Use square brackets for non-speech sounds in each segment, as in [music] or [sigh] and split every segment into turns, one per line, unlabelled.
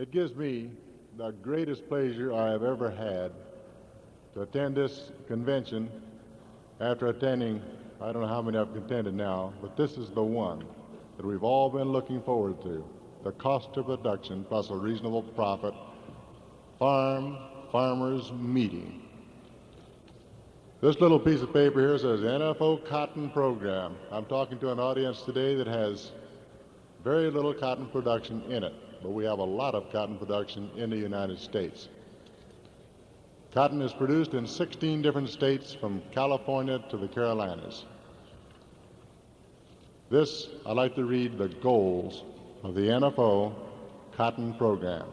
It gives me the greatest pleasure I have ever had to attend this convention after attending, I don't know how many I've attended now, but this is the one that we've all been looking forward to. The cost of production plus a reasonable profit. Farm Farmers Meeting. This little piece of paper here says NFO Cotton Program. I'm talking to an audience today that has very little cotton production in it, but we have a lot of cotton production in the United States. Cotton is produced in 16 different states from California to the Carolinas. This, I'd like to read the goals of the NFO Cotton Program.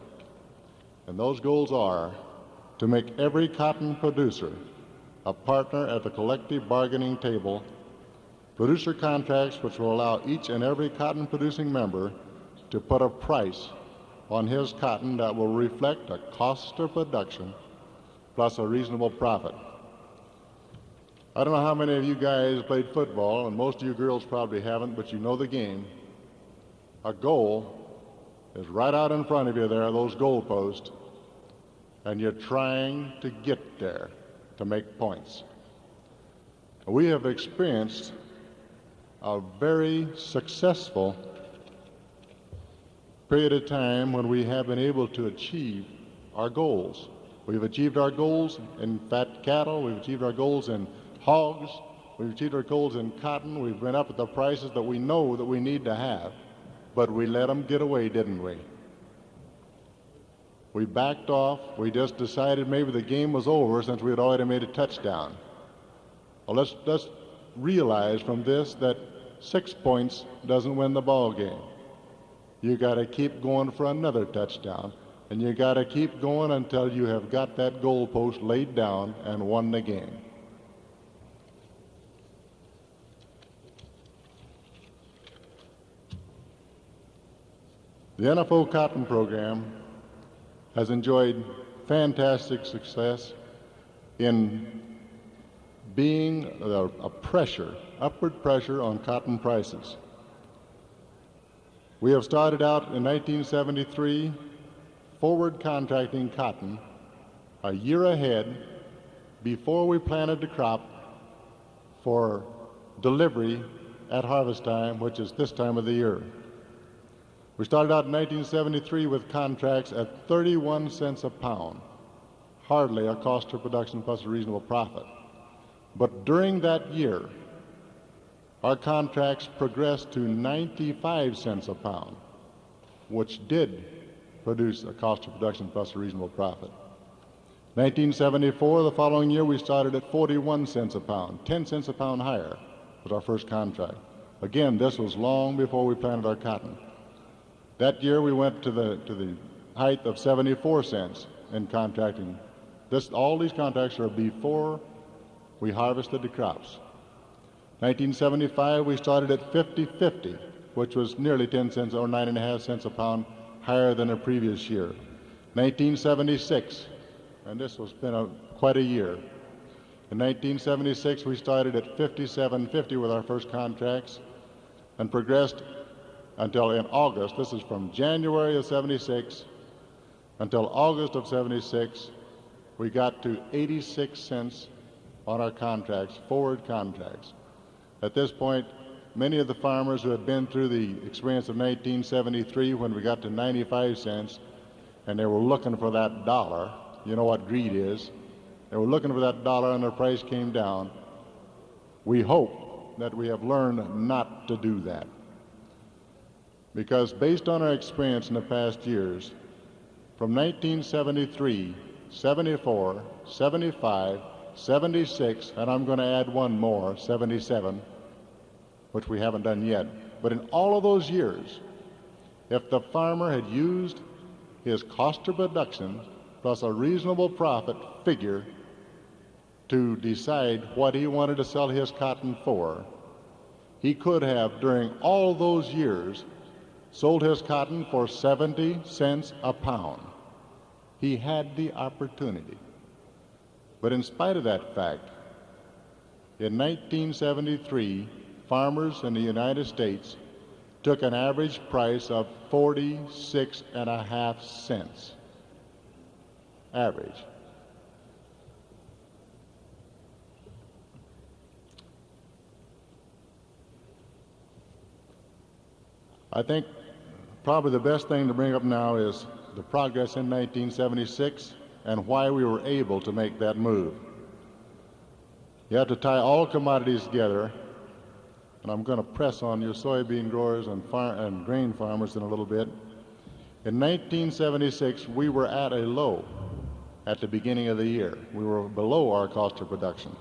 And those goals are to make every cotton producer a partner at the collective bargaining table, producer contracts which will allow each and every cotton producing member to put a price on his cotton that will reflect a cost of production plus a reasonable profit. I don't know how many of you guys played football, and most of you girls probably haven't, but you know the game. A goal is right out in front of you there, those goal posts, and you're trying to get there to make points. We have experienced a very successful period of time when we have been able to achieve our goals. We've achieved our goals in fat cattle. We've achieved our goals in hogs. We've achieved our goals in cotton. We've been up at the prices that we know that we need to have. But we let them get away, didn't we? We backed off. We just decided maybe the game was over since we had already made a touchdown. Well, let's, let's realize from this that six points doesn't win the ball game. You got to keep going for another touchdown. And you got to keep going until you have got that goalpost laid down and won the game. The NFO Cotton Program has enjoyed fantastic success in being a, a, pressure, upward pressure on cotton prices. We have started out in 1973 forward contracting cotton a year ahead before we planted the crop for delivery at harvest time, which is this time of the year. We started out in 1973 with contracts at 31 cents a pound, hardly a cost of production plus a reasonable profit. But during that year, our contracts progressed to 95 cents a pound, which did produce a cost of production plus a reasonable profit. 1974, the following year, we started at 41 cents a pound, 10 cents a pound higher was our first contract. Again, this was long before we planted our cotton. That year, we went to the, to the height of 74 cents in contracting. This, all these contracts are before we harvested the crops. 1975, we started at 50-50, which was nearly 10 cents or 9.5 cents a pound higher than the previous year. 1976, and this has been a, quite a year. In 1976, we started at 57.50 with our first contracts and progressed until in August. This is from January of 76 until August of 76. We got to 86 cents on our contracts, forward contracts. At this point, many of the farmers who had been through the experience of 1973 when we got to 95 cents and they were looking for that dollar, you know what greed is, they were looking for that dollar and the price came down. We hope that we have learned not to do that. Because based on our experience in the past years, from 1973, 74, 75, 76, and I'm going to add one more, 77, which we haven't done yet. But in all of those years, if the farmer had used his cost of production plus a reasonable profit figure to decide what he wanted to sell his cotton for, he could have, during all those years, sold his cotton for 70 cents a pound. He had the opportunity. But in spite of that fact, in 1973, farmers in the United States took an average price of 46 and a half cents. Average. I think probably the best thing to bring up now is the progress in 1976 and why we were able to make that move. You have to tie all commodities together, and I'm going to press on your soybean growers and, and grain farmers in a little bit. In 1976, we were at a low at the beginning of the year. We were below our cost of production.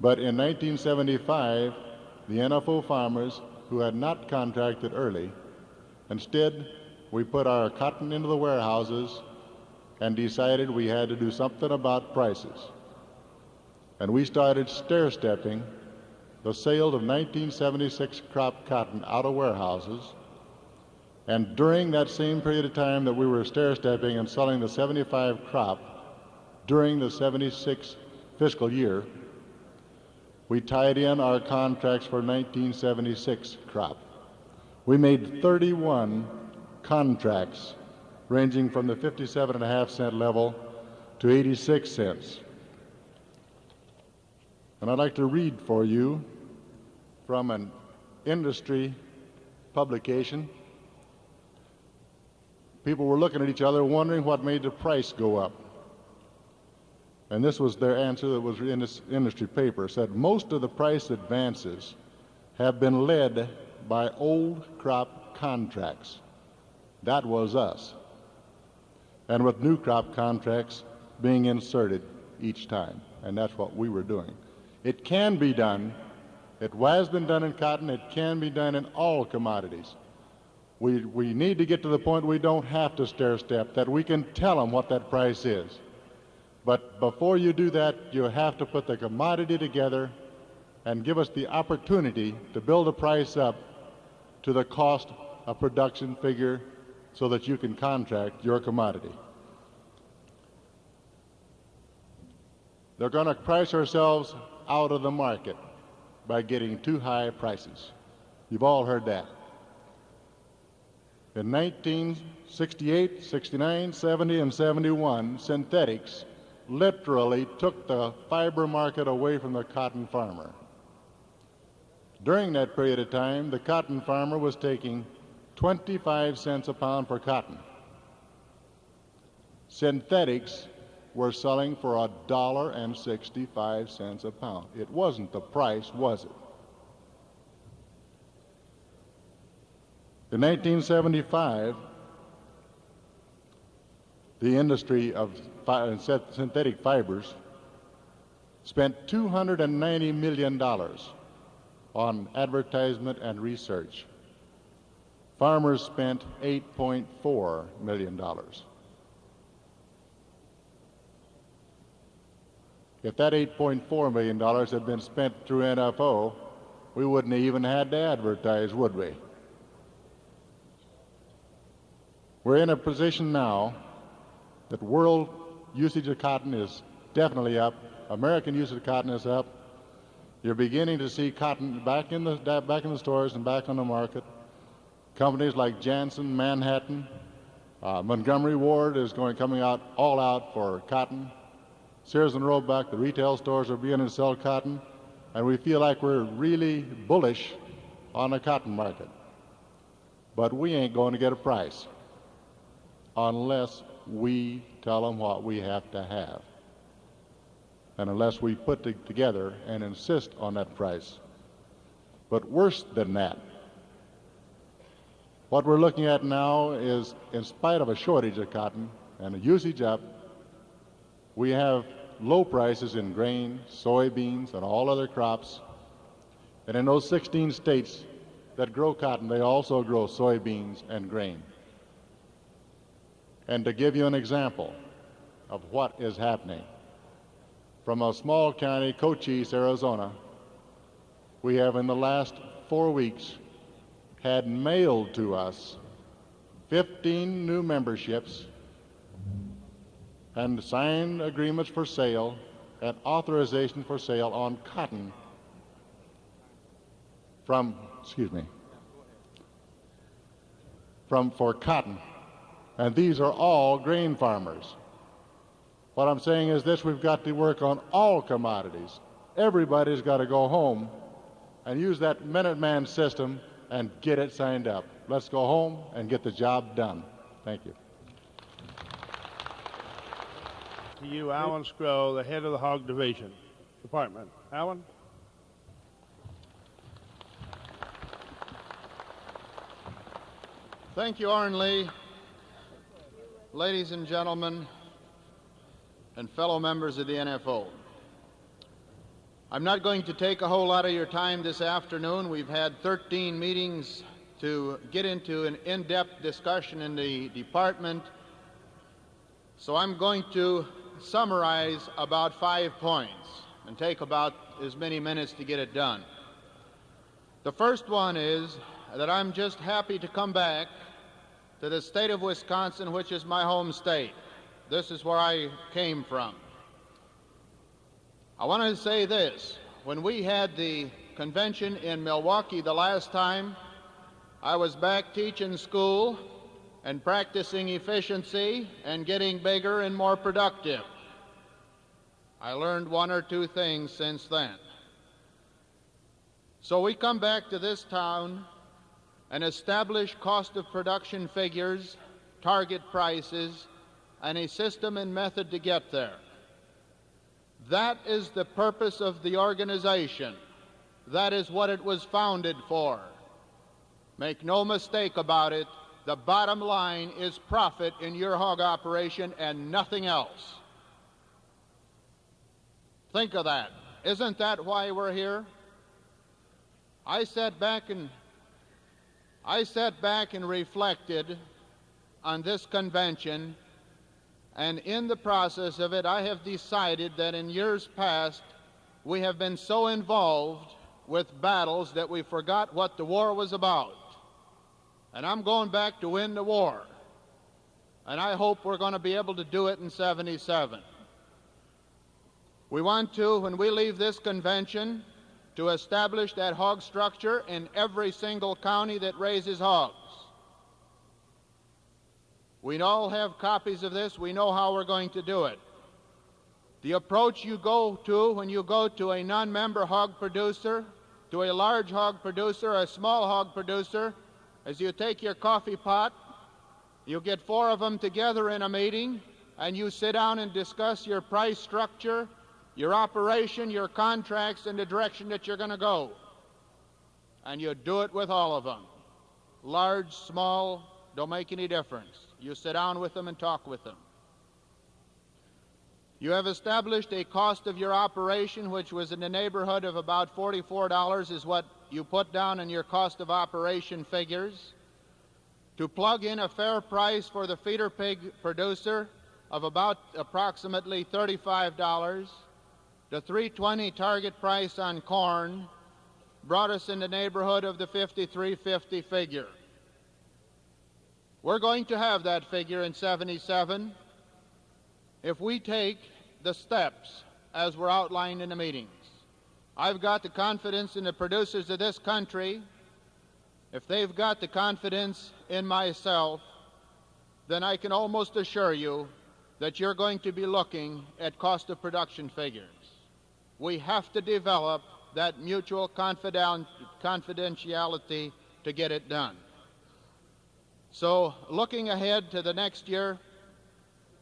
But in 1975, the NFO farmers who had not contracted early. Instead, we put our cotton into the warehouses and decided we had to do something about prices. And we started stair stepping the sale of 1976 crop cotton out of warehouses. And during that same period of time that we were stair stepping and selling the 75 crop during the 76 fiscal year, we tied in our contracts for 1976 crop. We made 31 contracts ranging from the 57.5 cent level to 86 cents. And I'd like to read for you from an industry publication. People were looking at each other wondering what made the price go up. And this was their answer that was in this industry paper. Said most of the price advances have been led by old crop contracts. That was us. And with new crop contracts being inserted each time. And that's what we were doing. It can be done. It has been done in cotton. It can be done in all commodities. We, we need to get to the point we don't have to stair step, that we can tell them what that price is. But before you do that, you have to put the commodity together and give us the opportunity to build a price up to the cost of production figure so that you can contract your commodity. They're going to price ourselves out of the market by getting too high prices. You've all heard that. In 1968, 69, 70, and 71, synthetics literally took the fiber market away from the cotton farmer. During that period of time, the cotton farmer was taking 25 cents a pound for cotton. Synthetics were selling for a dollar and 65 cents a pound. It wasn't the price, was it? In 1975, the industry of uh, synthetic fibers spent $290 million on advertisement and research. Farmers spent $8.4 million. If that $8.4 million had been spent through NFO, we wouldn't have even had to advertise, would we? We're in a position now that world usage of cotton is definitely up. American usage of cotton is up. You're beginning to see cotton back in the back in the stores and back on the market. Companies like Jantzen, Manhattan, uh, Montgomery Ward is going coming out all out for cotton. Sears and Roebuck, the retail stores are beginning to sell cotton, and we feel like we're really bullish on the cotton market. But we ain't going to get a price unless we tell them what we have to have. And unless we put it together and insist on that price. But worse than that, what we're looking at now is, in spite of a shortage of cotton and a usage up, we have low prices in grain, soybeans, and all other crops. And in those 16 states that grow cotton, they also grow soybeans and grain. And to give you an example of what is happening, from a small county, Cochise, Arizona, we have in the last four weeks had mailed to us 15 new memberships and signed agreements for sale and authorization for sale on cotton from, excuse me, from, for cotton. And these are all grain farmers. What I'm saying is this we've got to work on all commodities. Everybody's got to go home and use that Minuteman system and get it signed up. Let's go home and get the job done. Thank you.
To you, Alan Scrow, the head of the Hog Division Department. Alan?
Thank you, Arn Lee. Ladies and gentlemen, and fellow members of the NFO. I'm not going to take a whole lot of your time this afternoon. We've had 13 meetings to get into an in depth discussion in the department. So I'm going to summarize about five points and take about as many minutes to get it done. The first one is that I'm just happy to come back to the state of Wisconsin, which is my home state. This is where I came from. I want to say this. When we had the convention in Milwaukee the last time, I was back teaching school and practicing efficiency and getting bigger and more productive. I learned one or two things since then. So we come back to this town and establish cost of production figures, target prices, and a system and method to get there. That is the purpose of the organization. That is what it was founded for. Make no mistake about it, the bottom line is profit in your hog operation and nothing else. Think of that. Isn't that why we're here? I sat back and I sat back and reflected on this convention, and in the process of it, I have decided that in years past, we have been so involved with battles that we forgot what the war was about. And I'm going back to win the war. And I hope we're going to be able to do it in 77. We want to, when we leave this convention, to establish that hog structure in every single county that raises hogs. We all have copies of this. We know how we're going to do it. The approach you go to when you go to a non member hog producer, to a large hog producer, a small hog producer, is you take your coffee pot, you get four of them together in a meeting, and you sit down and discuss your price structure your operation, your contracts, and the direction that you're going to go. And you do it with all of them. Large, small, don't make any difference. You sit down with them and talk with them. You have established a cost of your operation, which was in the neighborhood of about $44, is what you put down in your cost of operation figures. To plug in a fair price for the feeder pig producer of about approximately $35 the 320 target price on corn brought us in the neighborhood of the 5350 figure. We're going to have that figure in 77 if we take the steps as were outlined in the meetings. I've got the confidence in the producers of this country. If they've got the confidence in myself, then I can almost assure you that you're going to be looking at cost of production figures we have to develop that mutual confidentiality to get it done. So, looking ahead to the next year,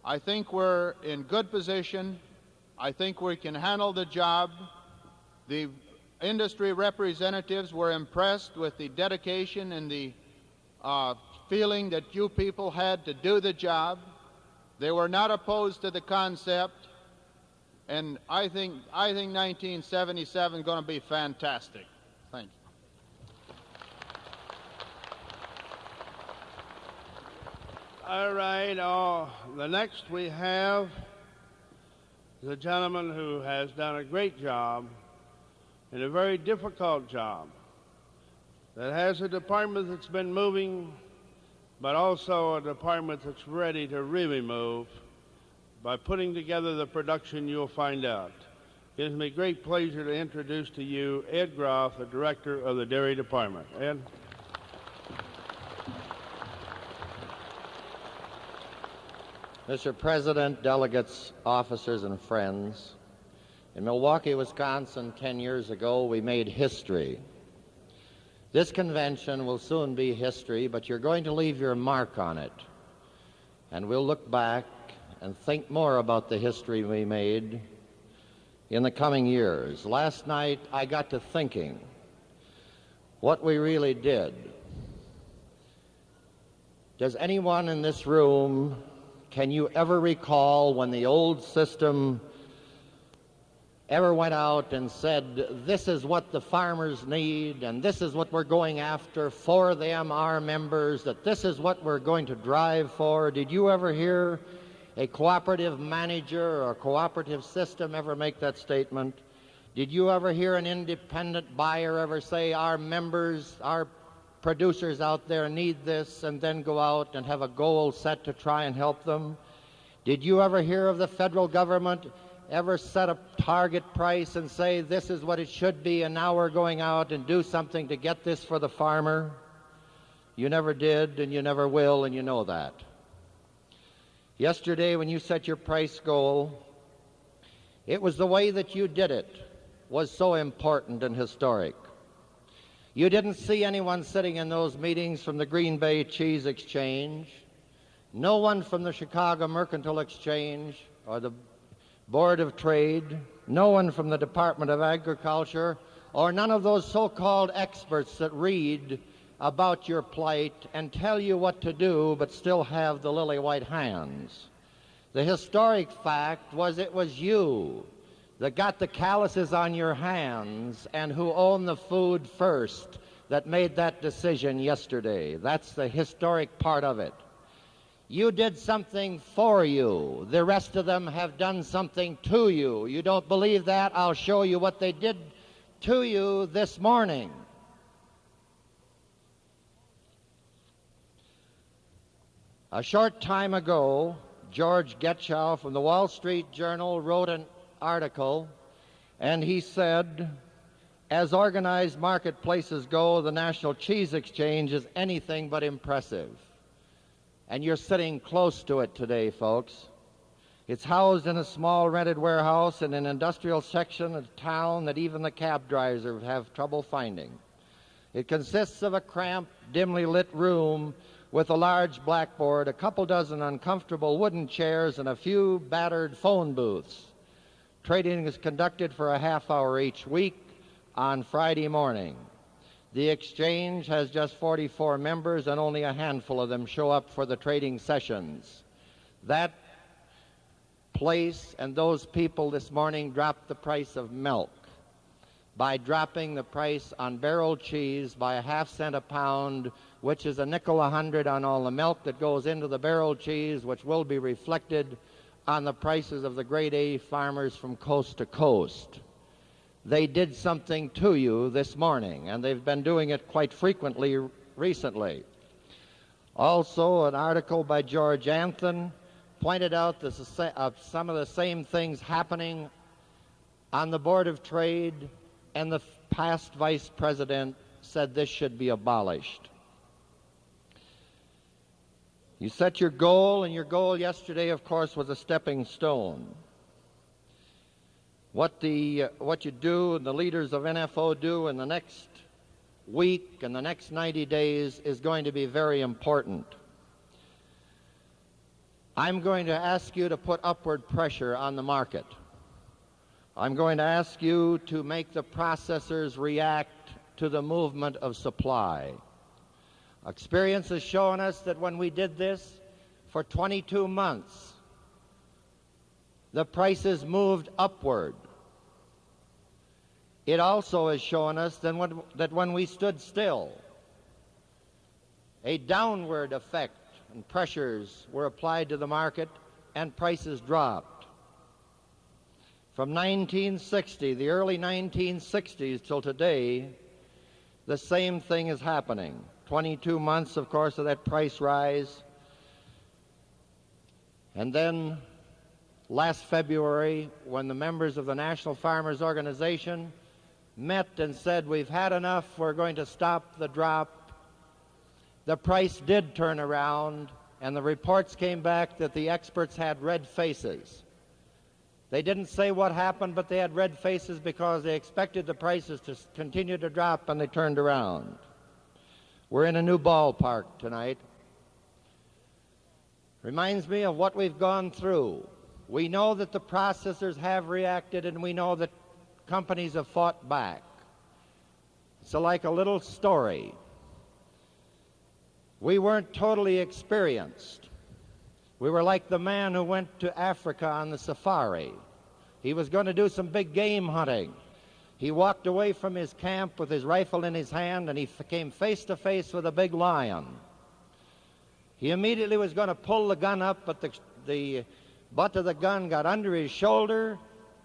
I think we're in good position. I think we can handle the job. The industry representatives were impressed with the dedication and the uh, feeling that you people had to do the job. They were not opposed to the concept and I think I think 1977 is going to be fantastic. Thank you.
All right. Uh, the next we have is a gentleman who has done a great job and a very difficult job. That has a department that's been moving, but also a department that's ready to really move. By putting together the production, you'll find out. It gives me great pleasure to introduce to you Ed Groff, the Director of the Dairy Department. Ed?
Mr. President, delegates, officers, and friends, in Milwaukee, Wisconsin, 10 years ago, we made history. This convention will soon be history, but you're going to leave your mark on it. And we'll look back and think more about the history we made in the coming years. Last night, I got to thinking what we really did. Does anyone in this room, can you ever recall when the old system ever went out and said, This is what the farmers need, and this is what we're going after for them, our members, that this is what we're going to drive for? Did you ever hear a cooperative manager or cooperative system ever make that statement? Did you ever hear an independent buyer ever say, Our members, our producers out there need this, and then go out and have a goal set to try and help them? Did you ever hear of the federal government ever set a target price and say this is what it should be and now we're going out and do something to get this for the farmer? You never did and you never will and you know that. Yesterday when you set your price goal, it was the way that you did it was so important and historic. You didn't see anyone sitting in those meetings from the Green Bay Cheese Exchange, no one from the Chicago Mercantile Exchange or the Board of Trade, no one from the Department of Agriculture, or none of those so called experts that read about your plight and tell you what to do but still have the lily white hands. The historic fact was it was you that got the calluses on your hands and who owned the food first that made that decision yesterday. That's the historic part of it. You did something for you. The rest of them have done something to you. You don't believe that? I'll show you what they did to you this morning. A short time ago, George Getschow from the Wall Street Journal wrote an article, and he said, as organized marketplaces go, the National Cheese Exchange is anything but impressive and you're sitting close to it today, folks. It's housed in a small rented warehouse in an industrial section of town that even the cab drivers have trouble finding. It consists of a cramped, dimly lit room with a large blackboard, a couple dozen uncomfortable wooden chairs, and a few battered phone booths. Trading is conducted for a half hour each week on Friday morning. The exchange has just 44 members, and only a handful of them show up for the trading sessions. That place and those people this morning dropped the price of milk by dropping the price on barrel cheese by a half cent a pound, which is a nickel a hundred on all the milk that goes into the barrel cheese, which will be reflected on the prices of the grade A farmers from coast to coast they did something to you this morning, and they've been doing it quite frequently recently. Also, an article by George Anthan pointed out this, uh, some of the same things happening on the Board of Trade, and the past vice president said this should be abolished. You set your goal, and your goal yesterday, of course, was a stepping stone. What, the, uh, what you do and the leaders of NFO do in the next week and the next 90 days is going to be very important. I'm going to ask you to put upward pressure on the market. I'm going to ask you to make the processors react to the movement of supply. Experience has shown us that when we did this for 22 months, the prices moved upward. It also has shown us that when, that when we stood still, a downward effect and pressures were applied to the market and prices dropped. From 1960, the early 1960s till today, the same thing is happening. 22 months, of course, of that price rise. And then last February, when the members of the National Farmers Organization met and said, We've had enough, we're going to stop the drop, the price did turn around and the reports came back that the experts had red faces. They didn't say what happened, but they had red faces because they expected the prices to continue to drop and they turned around. We're in a new ballpark tonight. Reminds me of what we've gone through. We know that the processors have reacted and we know that companies have fought back. It's like a little story. We weren't totally experienced. We were like the man who went to Africa on the safari. He was going to do some big game hunting. He walked away from his camp with his rifle in his hand and he came face to face with a big lion. He immediately was going to pull the gun up, but the, the butt of the gun got under his shoulder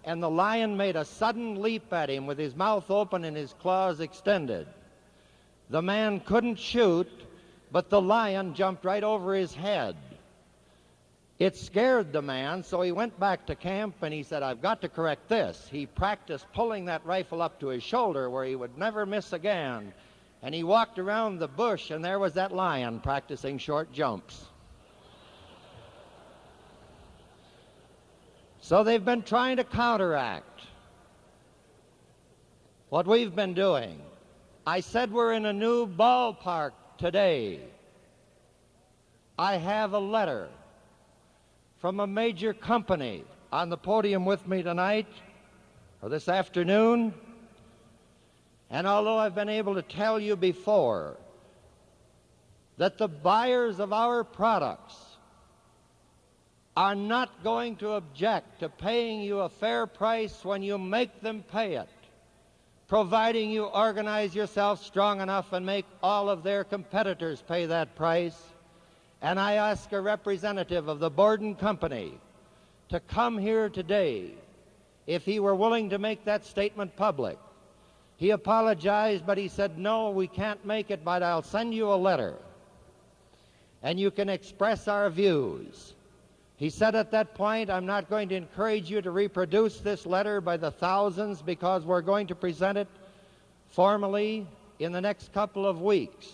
and the lion made a sudden leap at him with his mouth open and his claws extended. The man couldn't shoot, but the lion jumped right over his head. It scared the man, so he went back to camp and he said, I've got to correct this. He practiced pulling that rifle up to his shoulder where he would never miss again. And he walked around the bush, and there was that lion practicing short jumps. So they've been trying to counteract what we've been doing. I said we're in a new ballpark today. I have a letter from a major company on the podium with me tonight or this afternoon. And although I've been able to tell you before that the buyers of our products are not going to object to paying you a fair price when you make them pay it, providing you organize yourself strong enough and make all of their competitors pay that price. And I ask a representative of the Borden Company to come here today if he were willing to make that statement public. He apologized, but he said, No, we can't make it, but I'll send you a letter and you can express our views. He said at that point, I'm not going to encourage you to reproduce this letter by the thousands because we're going to present it formally in the next couple of weeks.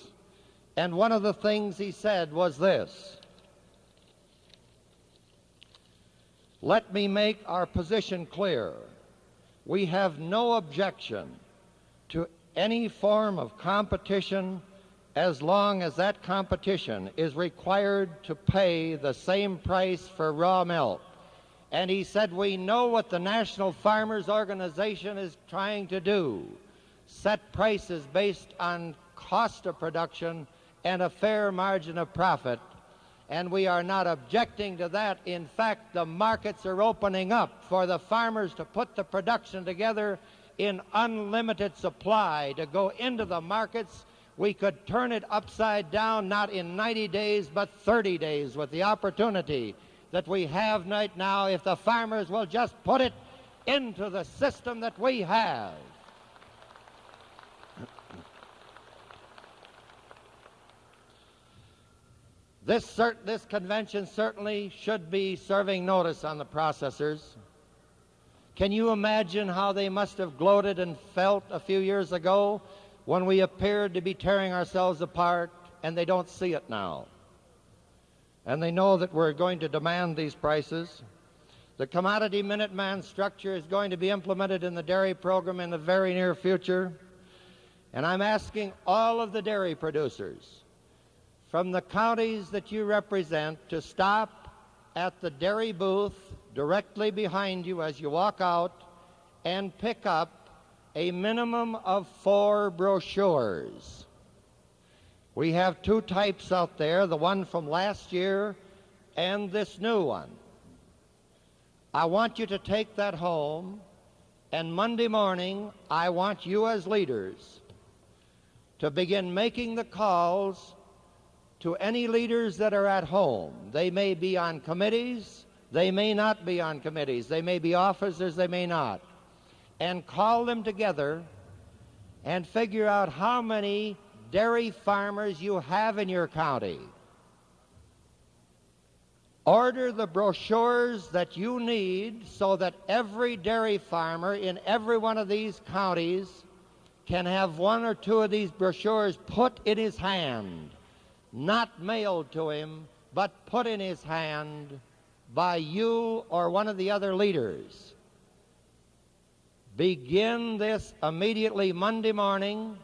And one of the things he said was this Let me make our position clear. We have no objection to any form of competition as long as that competition is required to pay the same price for raw milk. And he said, We know what the National Farmers Organization is trying to do set prices based on cost of production and a fair margin of profit. And we are not objecting to that. In fact, the markets are opening up for the farmers to put the production together in unlimited supply to go into the markets we could turn it upside down not in 90 days but 30 days with the opportunity that we have right now if the farmers will just put it into the system that we have. This, this convention certainly should be serving notice on the processors. Can you imagine how they must have gloated and felt a few years ago when we appeared to be tearing ourselves apart and they don't see it now. And they know that we're going to demand these prices. The commodity Minuteman structure is going to be implemented in the dairy program in the very near future. And I'm asking all of the dairy producers from the counties that you represent to stop at the dairy booth directly behind you as you walk out and pick up a minimum of four brochures. We have two types out there, the one from last year and this new one. I want you to take that home, and Monday morning, I want you as leaders to begin making the calls to any leaders that are at home. They may be on committees, they may not be on committees, they may be officers, they may not. And call them together and figure out how many dairy farmers you have in your county. Order the brochures that you need so that every dairy farmer in every one of these counties can have one or two of these brochures put in his hand, not mailed to him, but put in his hand by you or one of the other leaders. Begin this immediately Monday morning,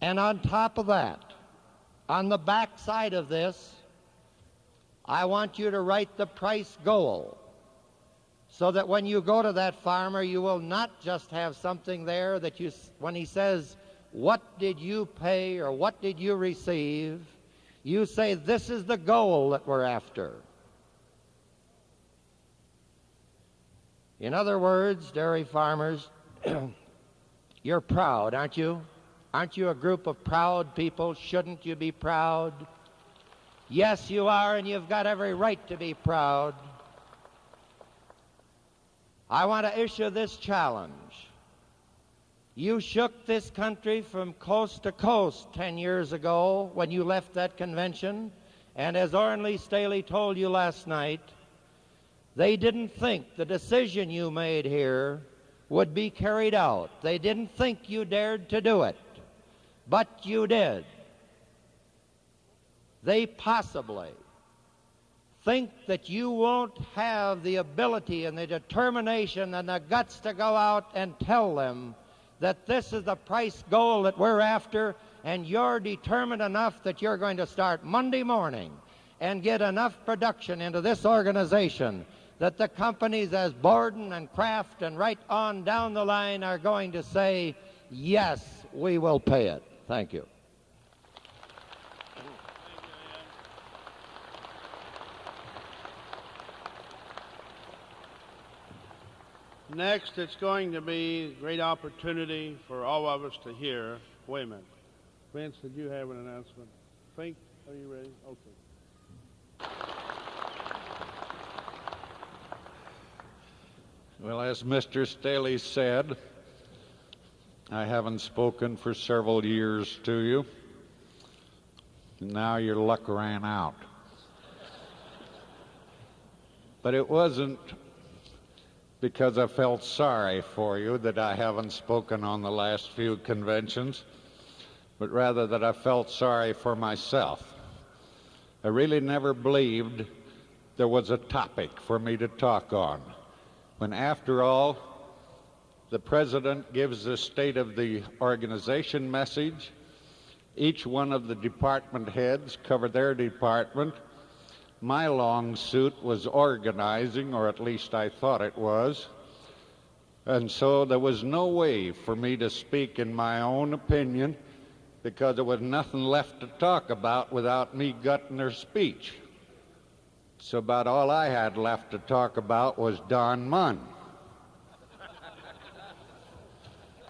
and on top of that, on the back side of this, I want you to write the price goal so that when you go to that farmer, you will not just have something there that you, when he says, What did you pay or what did you receive? you say, This is the goal that we're after. In other words, dairy farmers, [clears throat] you're proud, aren't you? Aren't you a group of proud people? Shouldn't you be proud? Yes, you are, and you've got every right to be proud. I want to issue this challenge. You shook this country from coast to coast 10 years ago when you left that convention, and as Oren Lee Staley told you last night, they didn't think the decision you made here would be carried out. They didn't think you dared to do it, but you did they possibly think that you won't have the ability and the determination and the guts to go out and tell them that this is the price goal that we're after, and you're determined enough that you're going to start Monday morning and get enough production into this organization that the companies as Borden and Kraft and right on down the line are going to say, yes, we will pay it. Thank you.
Next, it's going to be a great opportunity for all of us to hear. Minute. Vince, did you have an announcement? Fink, are you ready? Okay.
Well, as Mr. Staley said, I haven't spoken for several years to you. Now your luck ran out. But it wasn't because I felt sorry for you that I haven't spoken on the last few conventions, but rather that I felt sorry for myself. I really never believed there was a topic for me to talk on. When, after all, the president gives the state of the organization message, each one of the department heads cover their department, my long suit was organizing, or at least I thought it was. And so there was no way for me to speak in my own opinion because there was nothing left to talk about without me gutting their speech. So about all I had left to talk about was Don Munn.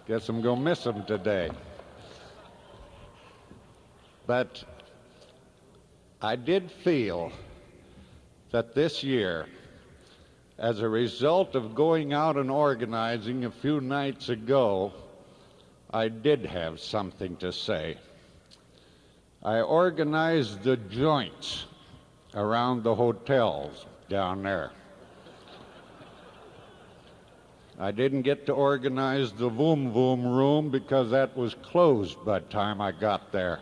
Guess I'm going to miss him today. But I did feel that this year, as a result of going out and organizing a few nights ago, I did have something to say. I organized the joints around the hotels down there. I didn't get to organize the Voom Voom room because that was closed by the time I got there.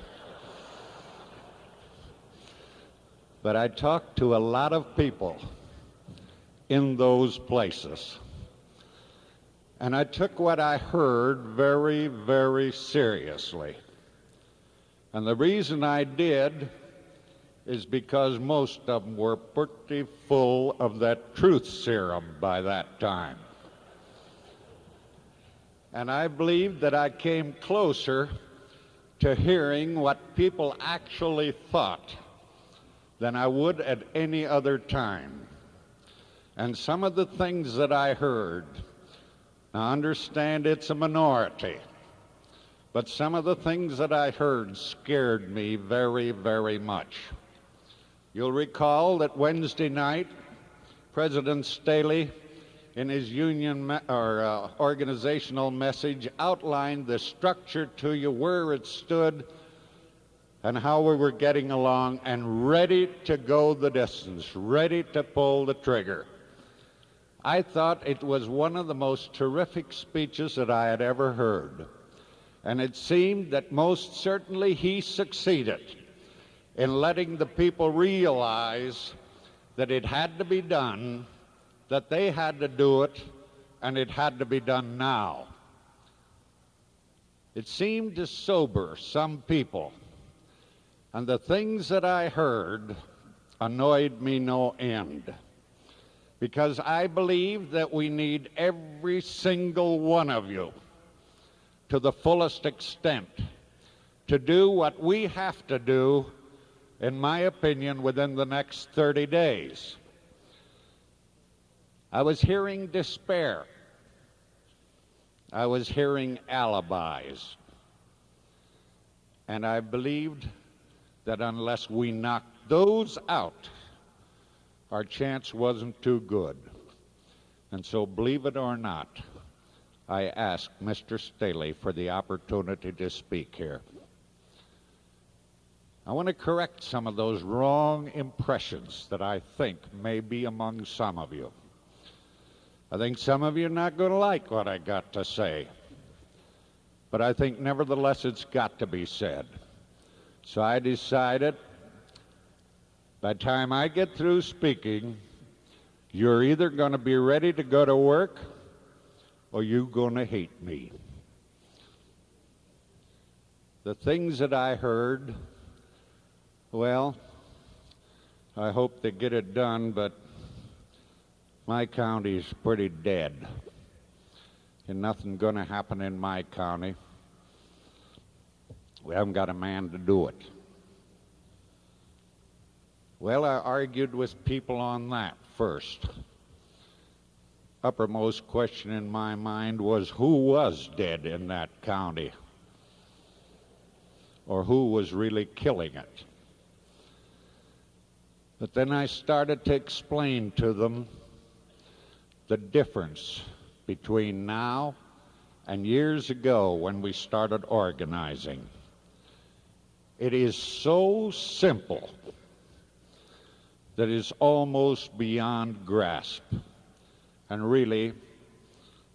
But I talked to a lot of people in those places. And I took what I heard very, very seriously. And the reason I did is because most of them were pretty full of that truth serum by that time. And I believe that I came closer to hearing what people actually thought than I would at any other time. And some of the things that I heard, now understand it's a minority, but some of the things that I heard scared me very, very much. You'll recall that Wednesday night, President Staley, in his union or uh, organizational message, outlined the structure to you, where it stood, and how we were getting along and ready to go the distance, ready to pull the trigger. I thought it was one of the most terrific speeches that I had ever heard. And it seemed that most certainly he succeeded. in letting the people realize that it had to be done, that they had to do it, and it had to be done now. It seemed to sober some people, and the things that I heard annoyed me no end because I believe that we need every single one of you to the fullest extent to do what we have to do, in my opinion, within the next 30 days. I was hearing despair. I was hearing alibis. And I believed that unless we knocked those out, our chance wasn't too good. And so, believe it or not, I asked Mr. Staley for the opportunity to speak here. I want to correct some of those wrong impressions that I think may be among some of you. I think some of you are not going to like what I got to say, but I think nevertheless it's got to be said. So I decided by the time I get through speaking, you're either going to be ready to go to work or you're going to hate me. The things that I heard, well, I hope they get it done, but my county's pretty dead. And nothing going to happen in my county. We haven't got a man to do it. Well, I argued with people on that first. Uppermost question in my mind was who was dead in that county? Or who was really killing it? But then I started to explain to them the difference between now and years ago when we started organizing. It is so simple that is almost beyond grasp. And really,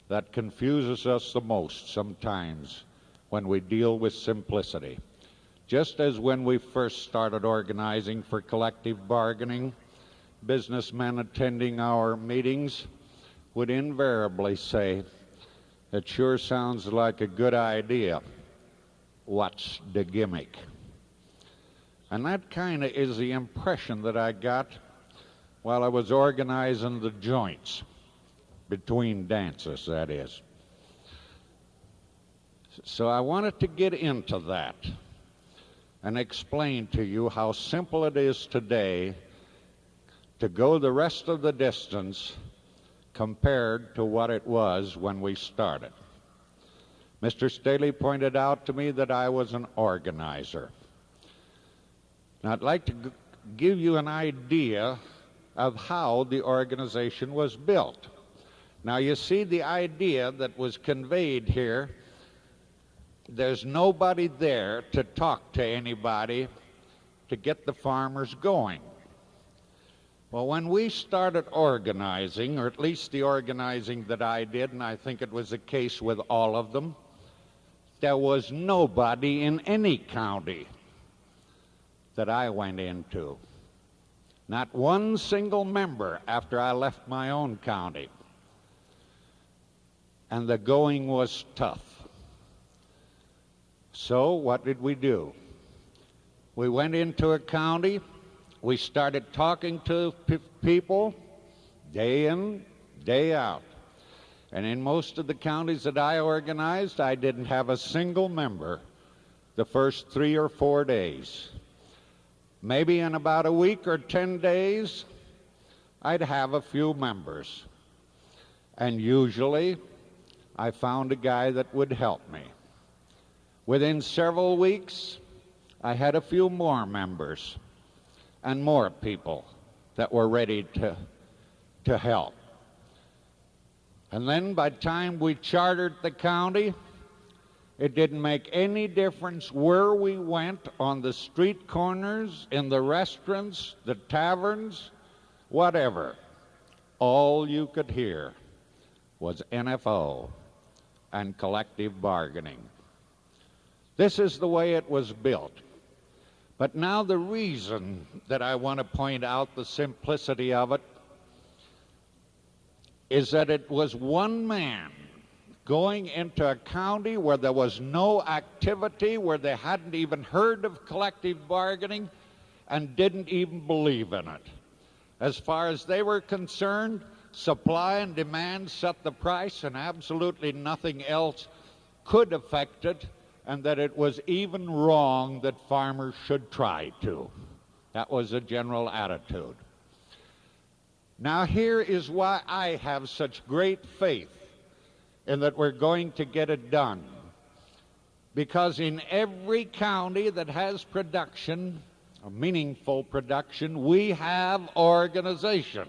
that confuses us the most sometimes when we deal with simplicity. Just as when we first started organizing for collective bargaining, businessmen attending our meetings would invariably say, It sure sounds like a good idea. What's the gimmick? And that kind of is the impression that I got while I was organizing the joints between dances, that is. So I wanted to get into that and explain to you how simple it is today to go the rest of the distance compared to what it was when we started. Mr. Staley pointed out to me that I was an organizer. Now, I'd like to give you an idea of how the organization was built. Now, you see the idea that was conveyed here. There's nobody there to talk to anybody to get the farmers going. Well, when we started organizing, or at least the organizing that I did, and I think it was the case with all of them, there was nobody in any county that I went into. Not one single member after I left my own county. And the going was tough. So, what did we do? We went into a county, we started talking to people day in, day out. And in most of the counties that I organized, I didn't have a single member the first three or four days. Maybe in about a week or 10 days, I'd have a few members. And usually, I found a guy that would help me. Within several weeks, I had a few more members and more people that were ready to, to help. And then by the time we chartered the county, it didn't make any difference where we went on the street corners, in the restaurants, the taverns, whatever. All you could hear was NFO and collective bargaining. This is the way it was built. But now, the reason that I want to point out the simplicity of it is that it was one man going into a county where there was no activity, where they hadn't even heard of collective bargaining, and didn't even believe in it. As far as they were concerned, supply and demand set the price, and absolutely nothing else could affect it and that it was even wrong that farmers should try to. That was the general attitude. Now, here is why I have such great faith in that we're going to get it done. Because in every county that has production, a meaningful production, we have organization.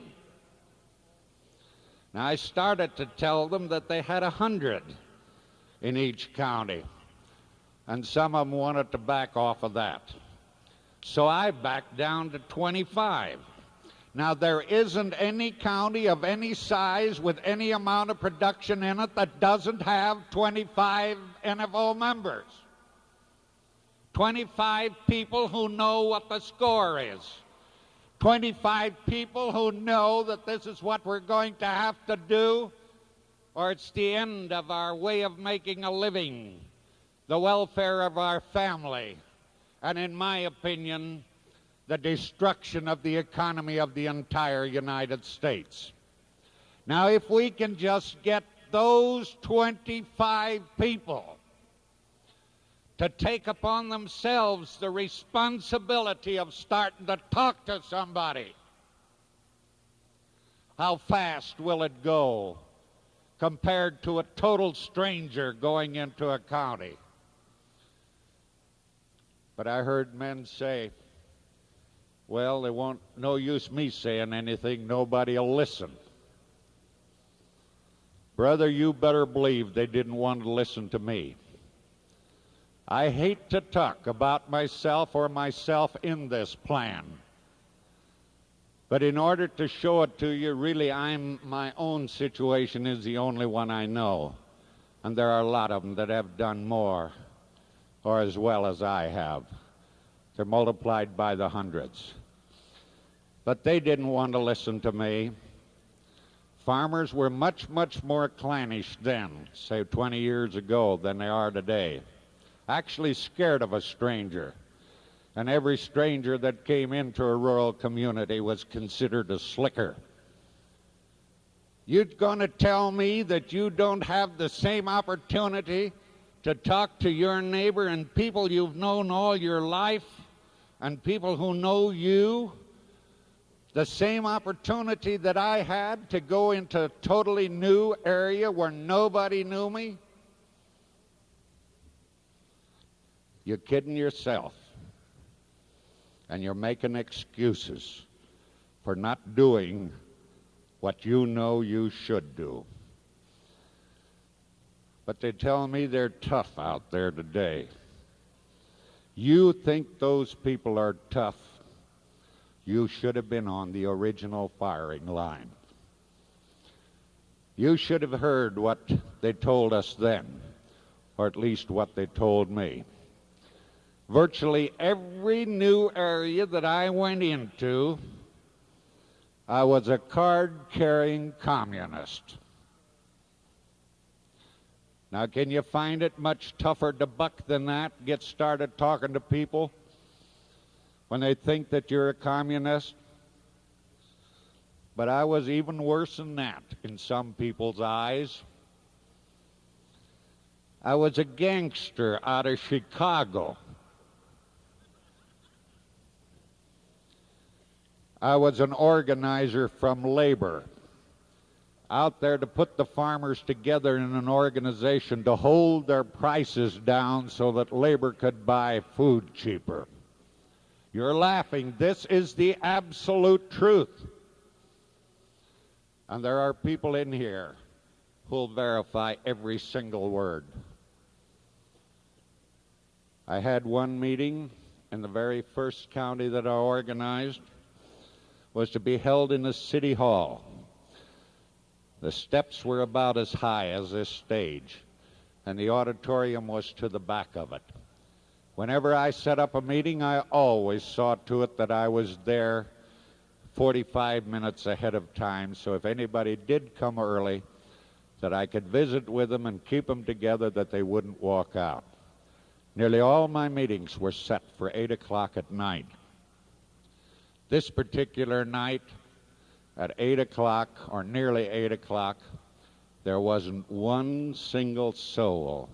Now, I started to tell them that they had a hundred in each county and some of them wanted to back off of that. So I backed down to 25. Now, there isn't any county of any size with any amount of production in it that doesn't have 25 NFO members. 25 people who know what the score is. 25 people who know that this is what we're going to have to do, or it's the end of our way of making a living the welfare of our family, and in my opinion, the destruction of the economy of the entire United States. Now, if we can just get those 25 people to take upon themselves the responsibility of starting to talk to somebody, how fast will it go compared to a total stranger going into a county? But I heard men say, well, there won't no use me saying anything, nobody'll listen. Brother, you better believe they didn't want to listen to me. I hate to talk about myself or myself in this plan. But in order to show it to you, really, I'm my own situation is the only one I know. And there are a lot of them that have done more or as well as I have. They're multiplied by the hundreds. But they didn't want to listen to me. Farmers were much, much more clannish then, say 20 years ago, than they are today. Actually scared of a stranger. And every stranger that came into a rural community was considered a slicker. You're going to tell me that you don't have the same opportunity to talk to your neighbor and people you've known all your life and people who know you the same opportunity that I had to go into a totally new area where nobody knew me? You're kidding yourself. And you're making excuses for not doing what you know you should do. But they tell me they're tough out there today. You think those people are tough. You should have been on the original firing line. You should have heard what they told us then, or at least what they told me. Virtually every new area that I went into, I was a card carrying communist. Now, can you find it much tougher to buck than that? Get started talking to people when they think that you're a communist? But I was even worse than that in some people's eyes. I was a gangster out of Chicago. I was an organizer from labor out there to put the farmers together in an organization to hold their prices down so that labor could buy food cheaper. You're laughing. This is the absolute truth. And there are people in here who'll verify every single word. I had one meeting in the very first county that I organized was to be held in the city hall. The steps were about as high as this stage, and the auditorium was to the back of it. Whenever I set up a meeting, I always saw to it that I was there 45 minutes ahead of time, so if anybody did come early, that I could visit with them and keep them together that they wouldn't walk out. Nearly all my meetings were set for 8 o'clock at night. This particular night, at 8 o'clock, or nearly 8 o'clock, there wasn't one single soul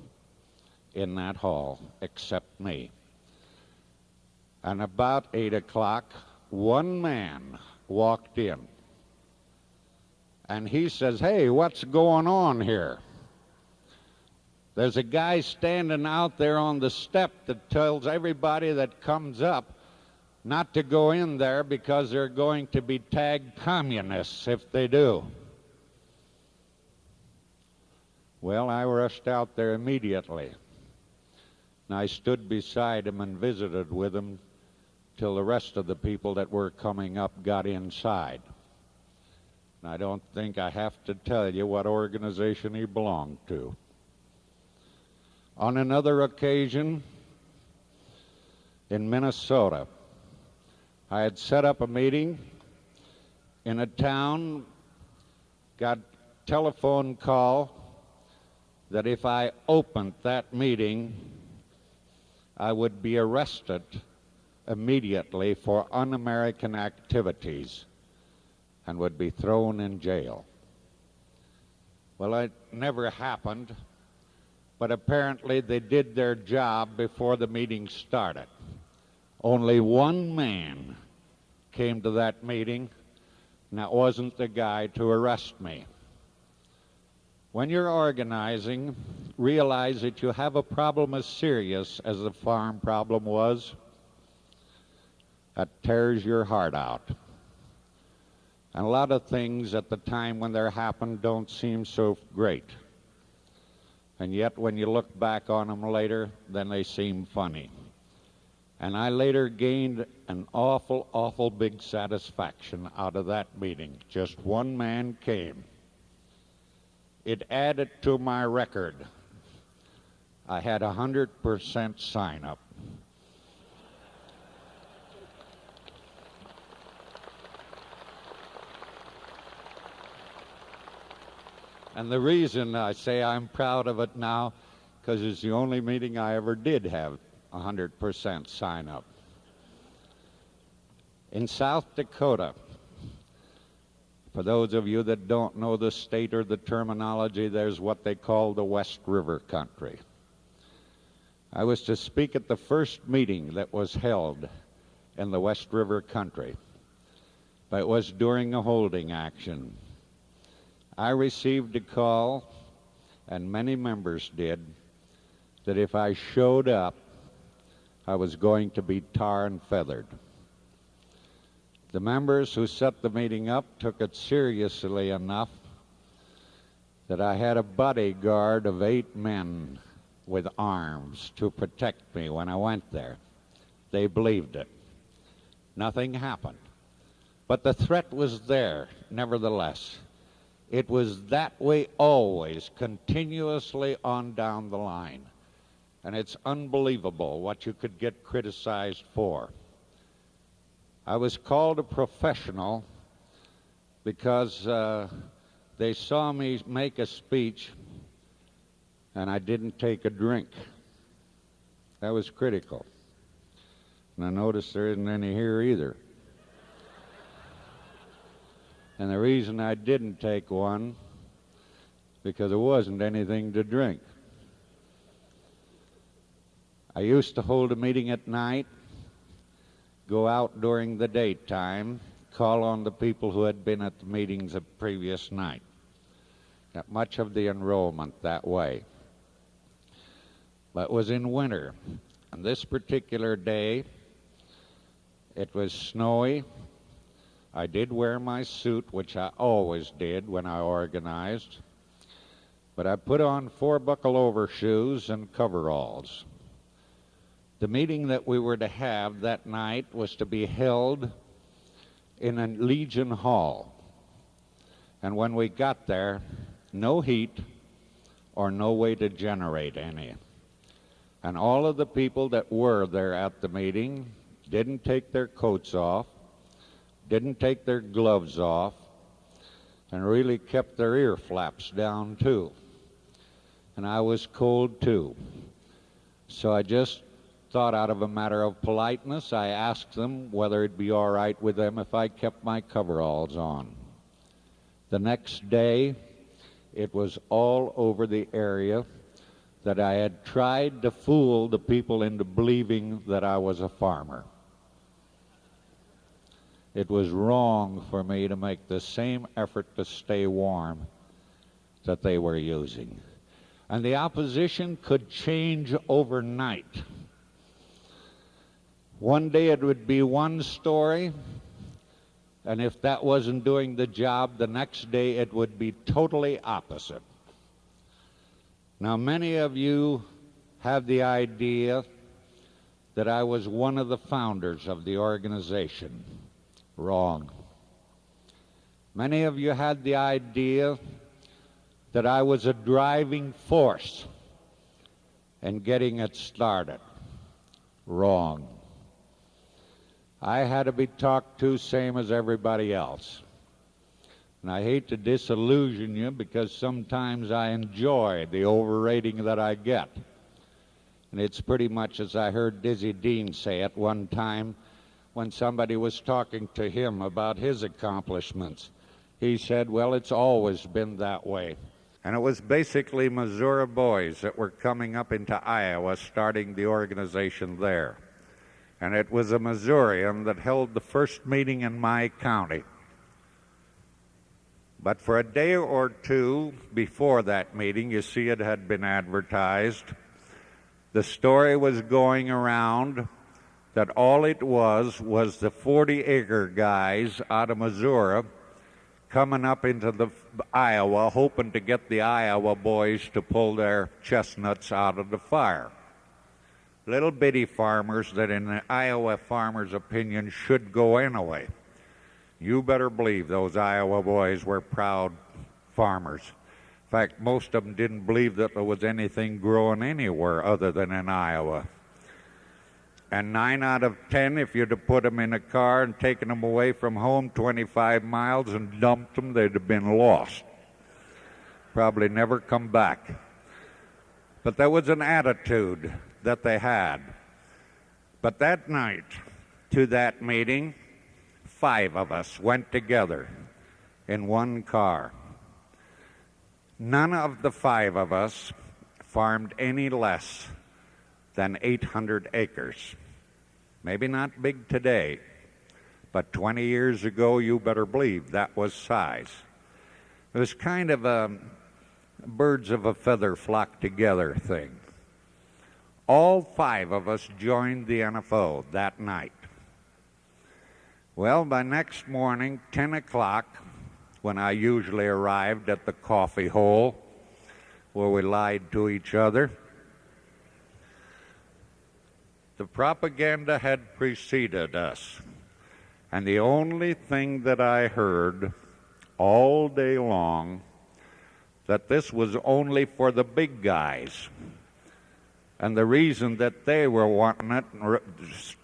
in that hall except me. And about 8 o'clock, one man walked in. And he says, Hey, what's going on here? There's a guy standing out there on the step that tells everybody that comes up not to go in there because they're going to be tagged communists if they do. Well, I rushed out there immediately. And I stood beside him and visited with him till the rest of the people that were coming up got inside. And I don't think I have to tell you what organization he belonged to. On another occasion in Minnesota, I had set up a meeting in a town, got telephone call that if I opened that meeting, I would be arrested immediately for un American activities and would be thrown in jail. Well, it never happened, but apparently they did their job before the meeting started. Only one man came to that meeting, and that wasn't the guy to arrest me. When you're organizing, realize that you have a problem as serious as the farm problem was. That tears your heart out. And a lot of things at the time when they're happened don't seem so great. And yet, when you look back on them later, then they seem funny. And I later gained an awful, awful big satisfaction out of that meeting. Just one man came it added to my record. I had a 100% sign up. And the reason I say I'm proud of it now, because it's the only meeting I ever did have 100% sign up. In South Dakota, for those of you that don't know the state or the terminology, there's what they call the West River country. I was to speak at the first meeting that was held in the West River country, but it was during a holding action. I received a call, and many members did, that if I showed up, I was going to be tar and feathered. The members who set the meeting up took it seriously enough that I had a bodyguard of eight men with arms to protect me when I went there. They believed it. Nothing happened. But the threat was there, nevertheless. It was that way always, continuously on down the line. And it's unbelievable what you could get criticized for. I was called a professional because uh, they saw me make a speech and I didn't take a drink. That was critical. And I noticed there isn't any here either. And the reason I didn't take one, because there wasn't anything to drink. I used to hold a meeting at night go out during the daytime, call on the people who had been at the meetings the previous night. Got much of the enrollment that way. But it was in winter. On this particular day, it was snowy. I did wear my suit, which I always did when I organized, but I put on four buckle overshoes and coveralls. The meeting that we were to have that night was to be held in a Legion Hall. And when we got there, no heat or no way to generate any. And all of the people that were there at the meeting didn't take their coats off, didn't take their gloves off, and really kept their ear flaps down too. And I was cold too. So I just thought out of a matter of politeness, I asked them whether it'd be all right with them if I kept my coveralls on. The next day, it was all over the area that I had tried to fool the people into believing that I was a farmer. It was wrong for me to make the same effort to stay warm that they were using. And the opposition could change overnight. One day it would be one story, and if that wasn't doing the job, the next day it would be totally opposite. Now, many of you have the idea that I was one of the founders of the organization. Wrong. Many of you had the idea that I was a driving force in getting it started. Wrong. I had to be talked to same as everybody else. And I hate to disillusion you because sometimes I enjoy the overrating that I get. And it's pretty much as I heard Dizzy Dean say at one time when somebody was talking to him about his accomplishments. He said, Well, it's always been that way. And it was basically Missouri boys that were coming up into Iowa, starting the organization there. And it was a Missourian that held the first meeting in my county. But for a day or two before that meeting, you see it had been advertised. The story was going around that all it was was the 40 acre guys out of Missouri coming up into the Iowa hoping to get the Iowa boys to pull their chestnuts out of the fire. Little bitty farmers that in the Iowa farmers' opinion should go anyway. You better believe those Iowa boys were proud farmers. In fact, most of them didn't believe that there was anything growing anywhere other than in Iowa. And nine out of ten, if you'd have put them in a car and taken them away from home 25 miles and dumped them, they'd have been lost. Probably never come back. But there was an attitude that they had. But that night, to that meeting, five of us went together in one car. None of the five of us farmed any less than 800 acres. Maybe not big today, but 20 years ago, you better believe that was size. It was kind of a birds of a feather flock together thing. All five of us joined the NFO that night. Well, by next morning, 10 o'clock, when I usually arrived at the coffee hole where we lied to each other, the propaganda had preceded us. And the only thing that I heard all day long that this was only for the big guys. And the reason that they were wanting it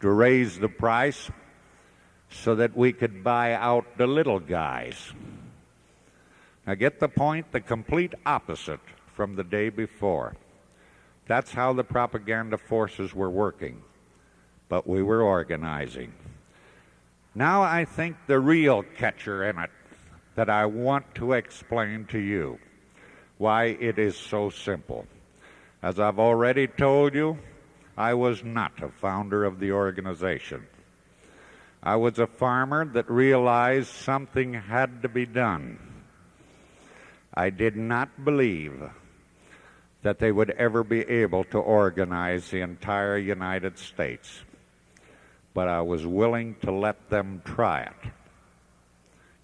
to raise the price so that we could buy out the little guys. Now, get the point? The complete opposite from the day before. That's how the propaganda forces were working. But we were organizing. Now, I think the real catcher in it that I want to explain to you why it is so simple. As I've already told you, I was not a founder of the organization. I was a farmer that realized something had to be done. I did not believe that they would ever be able to organize the entire United States, but I was willing to let them try it.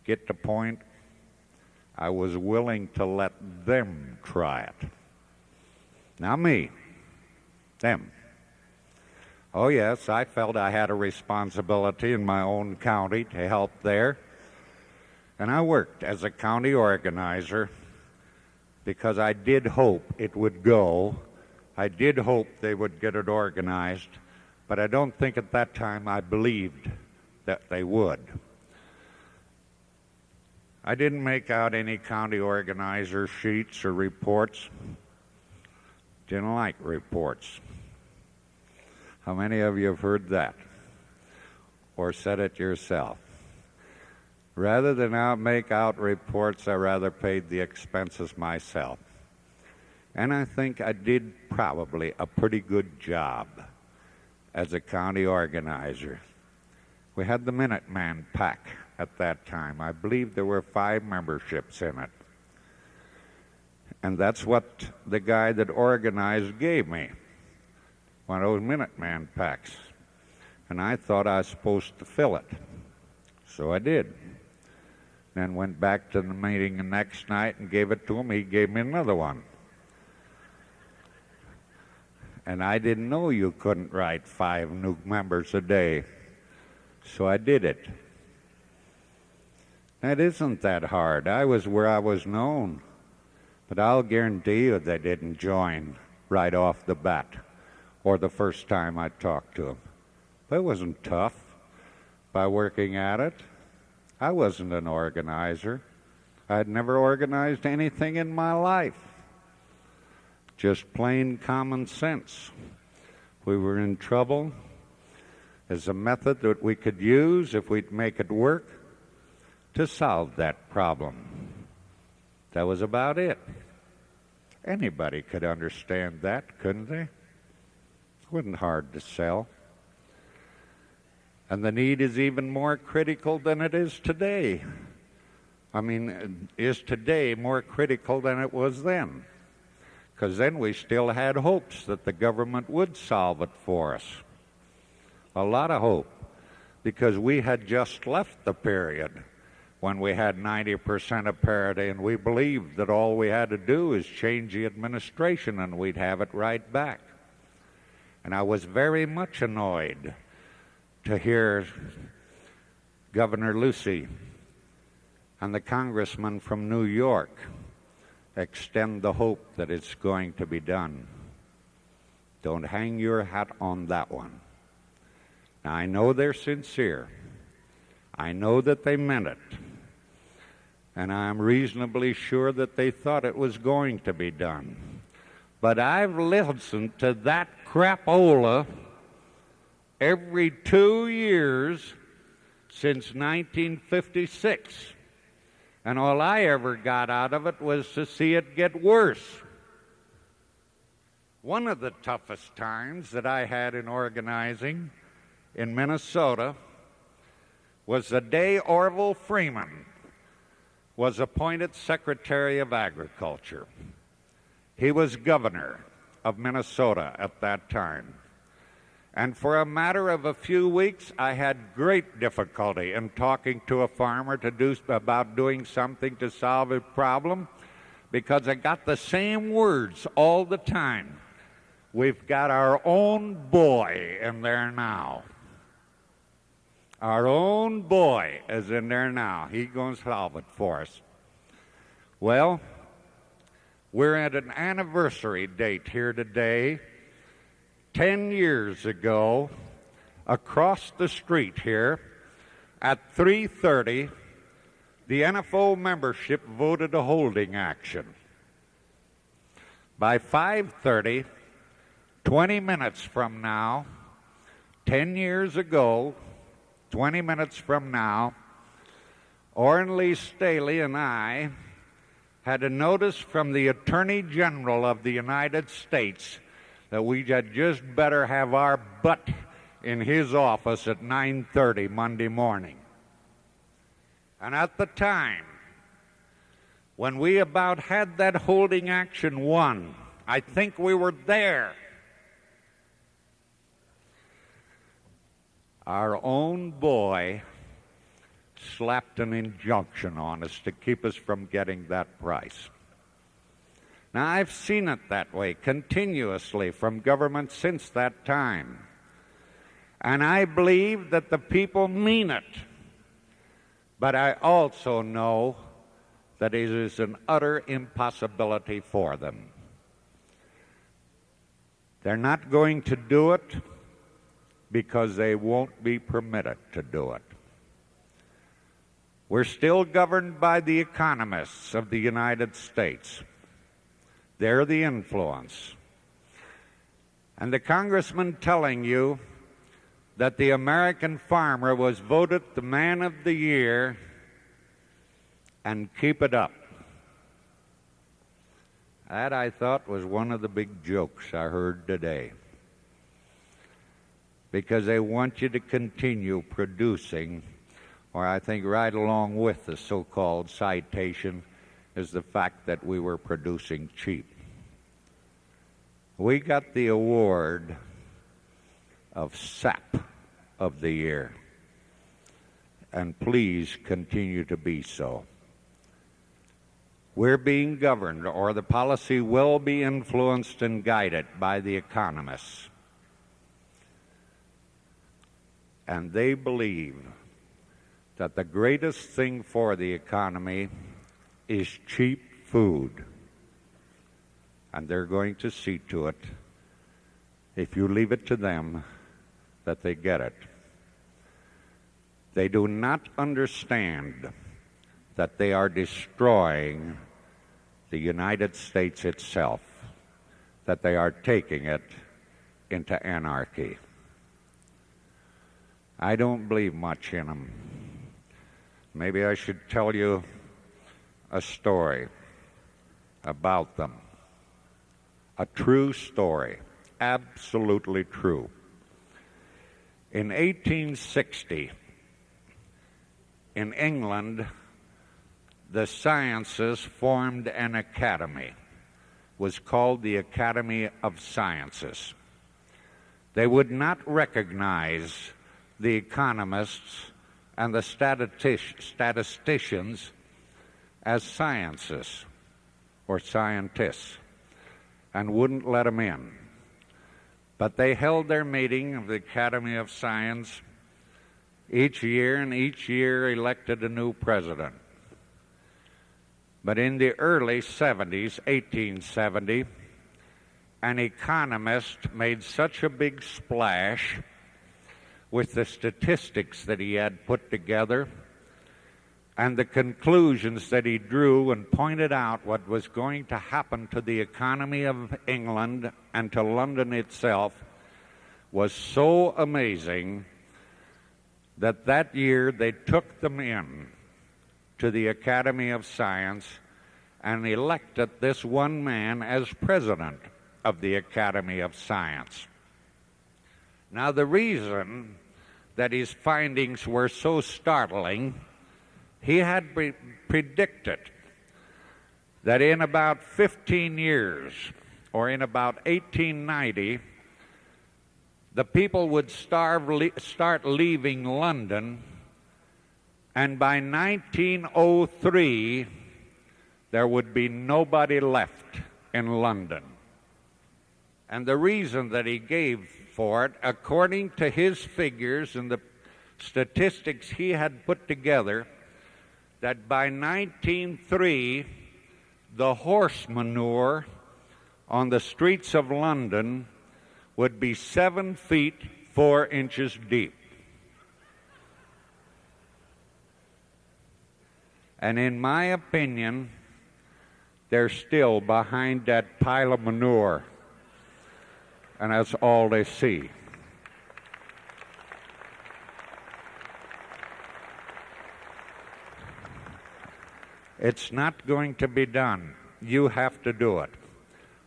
Get the point? I was willing to let them try it. Not me, them. Oh, yes, I felt I had a responsibility in my own county to help there. And I worked as a county organizer because I did hope it would go I did hope they would get it organized, but I don't think at that time I believed that they would. I didn't make out any county organizer sheets or reports. Didn't like reports. How many of you have heard that? Or said it yourself? Rather than out make out reports, I rather paid the expenses myself. And I think I did probably a pretty good job as a county organizer. We had the Minuteman Pack at that time. I believe there were five memberships in it. And that's what the guy that organized gave me one of those Minuteman packs. And I thought I was supposed to fill it. So I did. Then went back to the meeting the next night and gave it to him. He gave me another one. And I didn't know you couldn't write five new members a day. So I did it. That isn't that hard. I was where I was known. But I'll guarantee you they didn't join right off the bat or the first time I talked to them. But it wasn't tough by working at it. I wasn't an organizer. I'd never organized anything in my life. Just plain common sense. We were in trouble as a method that we could use if we'd make it work to solve that problem. That was about it. Anybody could understand that, couldn't they? It wasn't hard to sell. And the need is even more critical than it is today. I mean, is today more critical than it was then? Because then we still had hopes that the government would solve it for us. A lot of hope. Because we had just left the period when we had 90% of parity, and we believed that all we had to do is change the administration and we'd have it right back. And I was very much annoyed to hear Governor Lucey and the congressman from New York extend the hope that it's going to be done. Don't hang your hat on that one. Now, I know they're sincere. I know that they meant it. And I'm reasonably sure that they thought it was going to be done. But I've listened to that crapola every two years since 1956. And all I ever got out of it was to see it get worse. One of the toughest times that I had in organizing in Minnesota was the day Orville Freeman was appointed Secretary of Agriculture. He was governor of Minnesota at that time. And for a matter of a few weeks, I had great difficulty in talking to a farmer to do about doing something to solve a problem because I got the same words all the time. We've got our own boy in there now. Our own boy is in there now. He's going to solve it for us. Well, we're at an anniversary date here today 10 years ago across the street here at 3:30 the NFO membership voted a holding action by 5:30 20 minutes from now 10 years ago 20 minutes from now Oren Lee Staley and I had a notice from the Attorney General of the United States that we had just better have our butt in his office at 9:30 Monday morning. And at the time when we about had that holding action won, I think we were there. Our own boy slapped an injunction on us to keep us from getting that price. Now, I've seen it that way continuously from government since that time. And I believe that the people mean it. But I also know that it is an utter impossibility for them. They're not going to do it because they won't be permitted to do it. We're still governed by the economists of the United States. They're the influence. And the congressman telling you that the American farmer was voted the man of the year and keep it up. That I thought was one of the big jokes I heard today. Because they want you to continue producing, or I think right along with the so called citation is the fact that we were producing cheap. We got the award of SAP of the year, and please continue to be so. We're being governed, or the policy will be influenced and guided by the economists. And they believe that the greatest thing for the economy is cheap food. And they're going to see to it, if you leave it to them, that they get it. They do not understand that they are destroying the United States itself, that they are taking it into anarchy. I don't believe much in them. Maybe I should tell you a story about them. A true story, absolutely true. In 1860, in England, the sciences formed an academy was called the academy of sciences they would not recognize the economists and the statisticians as sciences or scientists and wouldn't let them in. But they held their meeting of the academy of science each year and each year elected a new president. But in the early 70s, 1870, an economist made such a big splash with the statistics that he had put together and the conclusions that he drew and pointed out what was going to happen to the economy of England and to London itself was so amazing that that year they took them in to the Academy of Science and elected this one man as president of the Academy of Science. Now, the reason that his findings were so startling, he had pre- predicted that in about 15 years, or in about 1890, the people would starve, le- start leaving London and by 1903, there would be nobody left in London. And the reason that he gave for it, according to his figures and the statistics he had put together, that by 1903, the horse manure on the streets of London would be seven feet four inches deep. And in my opinion, they're still behind that pile of manure. And that's all they see. It's not going to be done. You have to do it.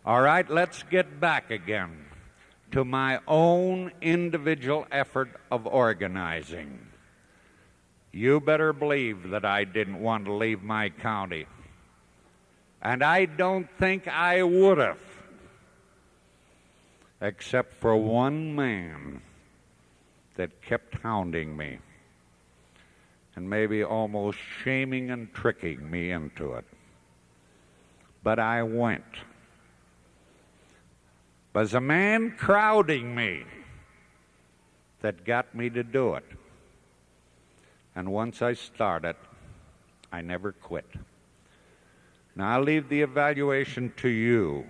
All right, let's get back again to my own individual effort of organizing. You better believe that I didn't want to leave my county. And I don't think I would have, except for one man that kept hounding me and maybe almost shaming and tricking me into it. But I went. Was a man crowding me that got me to do it. And once I started, I never quit. Now, I'll leave the evaluation to you.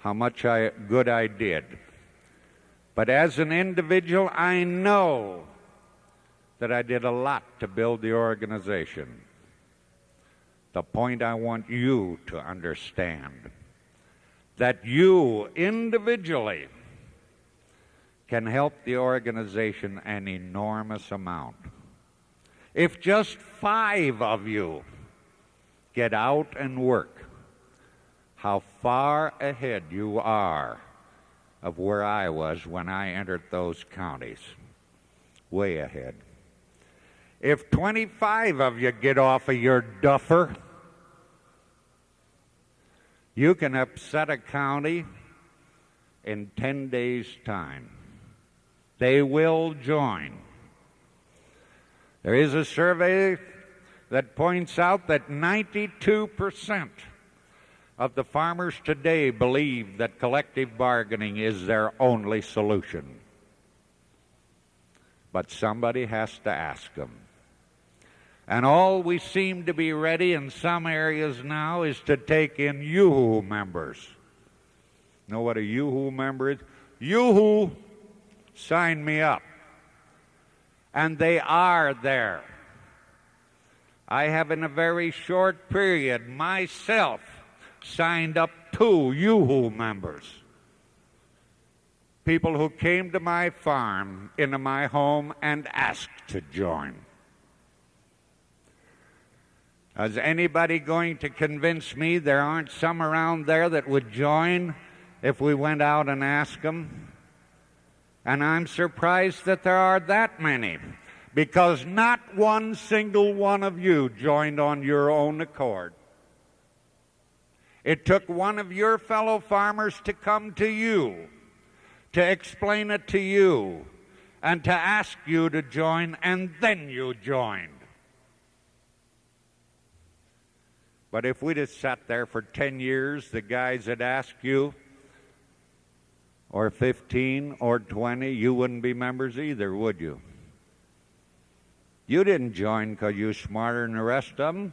How much I, good I did. But as an individual, I know that I did a lot to build the organization. The point I want you to understand that you individually can help the organization an enormous amount. If just five of you get out and work, how far ahead you are of where I was when I entered those counties. Way ahead. If 25 of you get off of your duffer, you can upset a county in 10 days' time. They will join. There is a survey that points out that 92% of the farmers today believe that collective bargaining is their only solution. But somebody has to ask them. And all we seem to be ready in some areas now is to take in yoo-hoo members. Know what a yoo-hoo member is? Yoo-hoo, sign me up. And they are there. I have, in a very short period, myself signed up two yoo-hoo members. People who came to my farm, into my home, and asked to join. Is anybody going to convince me there aren't some around there that would join if we went out and asked them? And I'm surprised that there are that many because not one single one of you joined on your own accord. It took one of your fellow farmers to come to you, to explain it to you, and to ask you to join, and then you joined. But if we'd have sat there for 10 years, the guys that asked you, or 15 or 20, you wouldn't be members either, would you? You didn't join because you're smarter than the rest of them.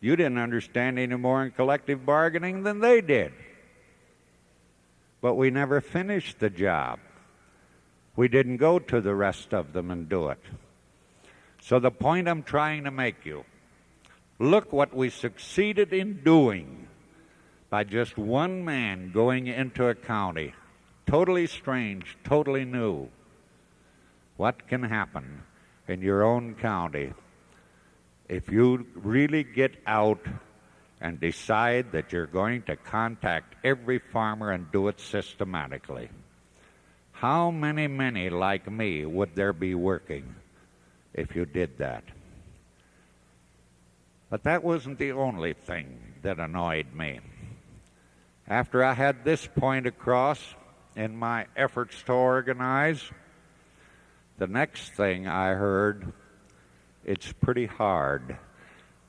You didn't understand any more in collective bargaining than they did. But we never finished the job. We didn't go to the rest of them and do it. So, the point I'm trying to make you look what we succeeded in doing by just one man going into a county. Totally strange, totally new. What can happen in your own county if you really get out and decide that you're going to contact every farmer and do it systematically, how many, many like me would there be working if you did that? But that wasn't the only thing that annoyed me. After I had this point across in my efforts to organize, the next thing I heard it's pretty hard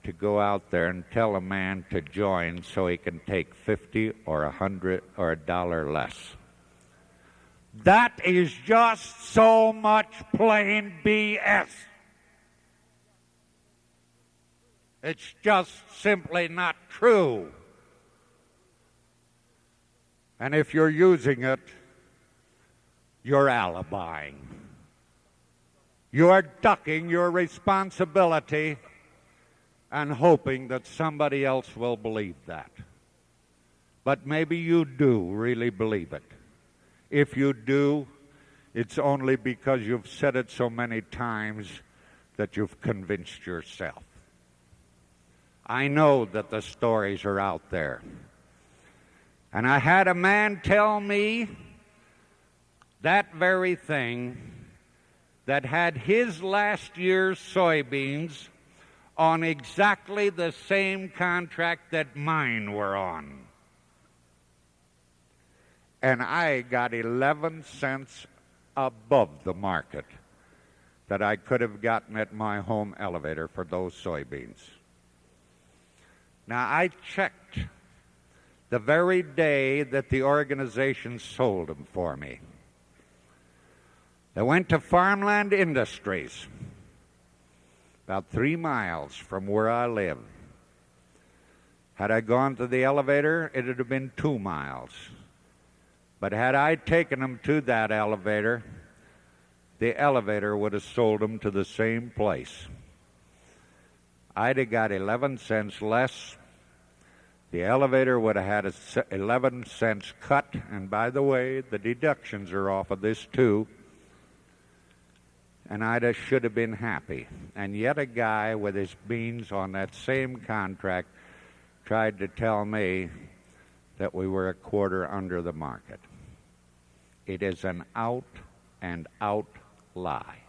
to go out there and tell a man to join so he can take 50 or a 100 or a dollar less. That is just so much plain BS. It's just simply not true. And if you're using it, you're alibying. You're ducking your responsibility and hoping that somebody else will believe that. But maybe you do really believe it. If you do, it's only because you've said it so many times that you've convinced yourself. I know that the stories are out there. And I had a man tell me that very thing that had his last year's soybeans on exactly the same contract that mine were on. And I got 11 cents above the market that I could have gotten at my home elevator for those soybeans. Now, I checked the very day that the organization sold them for me. They went to Farmland Industries, about three miles from where I live. Had I gone to the elevator, it would have been two miles. But had I taken them to that elevator, the elevator would have sold them to the same place. I'd have got 11 cents less. The elevator would have had a 11 cents cut. And by the way, the deductions are off of this too. And I would should have been happy. And yet a guy with his beans on that same contract tried to tell me that we were a quarter under the market. It is an out and out lie.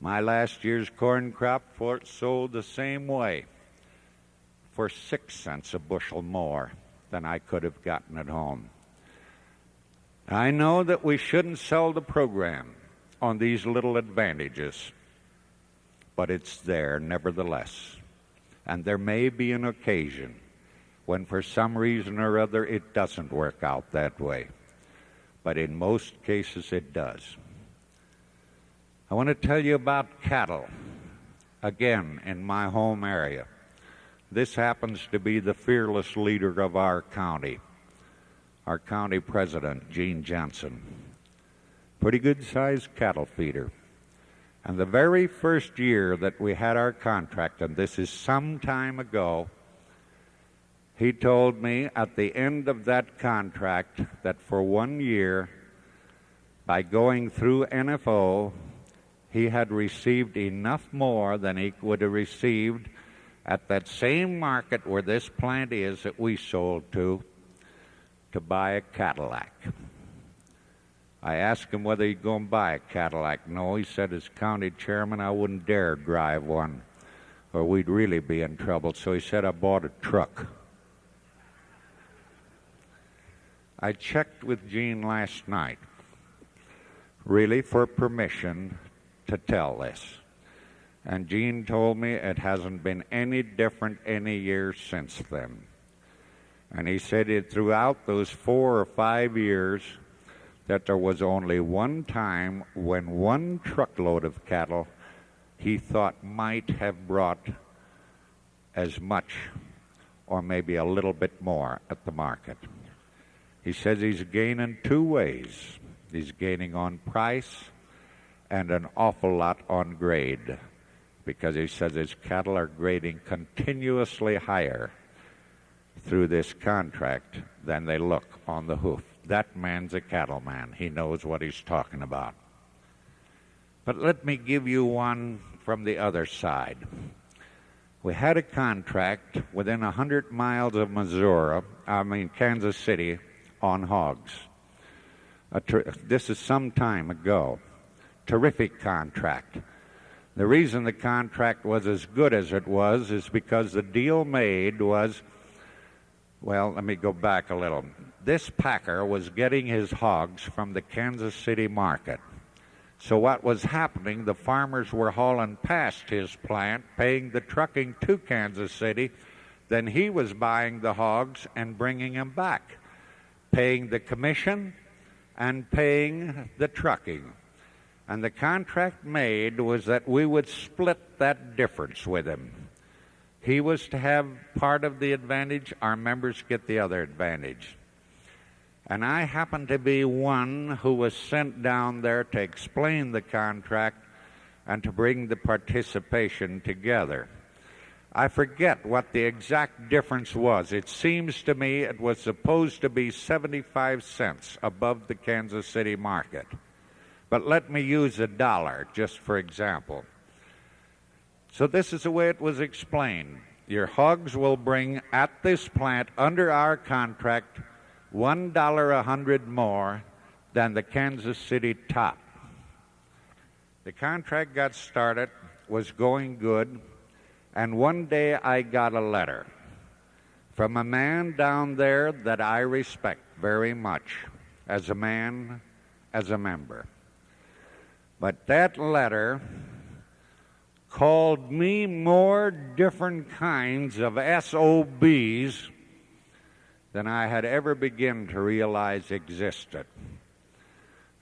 My last year's corn crop for sold the same way for six cents a bushel more than I could have gotten at home. I know that we shouldn't sell the program on these little advantages, but it's there nevertheless. And there may be an occasion when, for some reason or other, it doesn't work out that way. But in most cases, it does. I want to tell you about cattle, again, in my home area. This happens to be the fearless leader of our county, our county president, Gene Johnson. Pretty good sized cattle feeder. And the very first year that we had our contract, and this is some time ago, he told me at the end of that contract that for one year, by going through NFO, he had received enough more than he would have received at that same market where this plant is that we sold to to buy a Cadillac. I asked him whether he'd go and buy a Cadillac. No, he said, as county chairman, I wouldn't dare drive one, or we'd really be in trouble. So he said, I bought a truck. I checked with Gene last night, really for permission to tell this. And Gene told me it hasn't been any different any year since then. And he said it throughout those four or five years that there was only one time when one truckload of cattle he thought might have brought as much or maybe a little bit more at the market. He says he's gaining two ways. He's gaining on price and an awful lot on grade because he says his cattle are grading continuously higher through this contract than they look on the hoof. That man's a cattleman. He knows what he's talking about. But let me give you one from the other side. We had a contract within a 100 miles of Missouri, I mean Kansas City, on hogs. Ter- this is some time ago terrific contract. The reason the contract was as good as it was is because the deal made was well, let me go back a little. This packer was getting his hogs from the Kansas City market. So, what was happening, the farmers were hauling past his plant, paying the trucking to Kansas City. Then he was buying the hogs and bringing them back, paying the commission and paying the trucking. And the contract made was that we would split that difference with him. He was to have part of the advantage, our members get the other advantage. And I happened to be one who was sent down there to explain the contract and to bring the participation together. I forget what the exact difference was. It seems to me it was supposed to be 75 cents above the Kansas City market. But let me use a dollar just for example. So this is the way it was explained. Your hogs will bring at this plant under our contract one dollar a hundred more than the Kansas City top. The contract got started, was going good, and one day I got a letter from a man down there that I respect very much as a man, as a member. But that letter called me more different kinds of SOBs than I had ever begun to realize existed.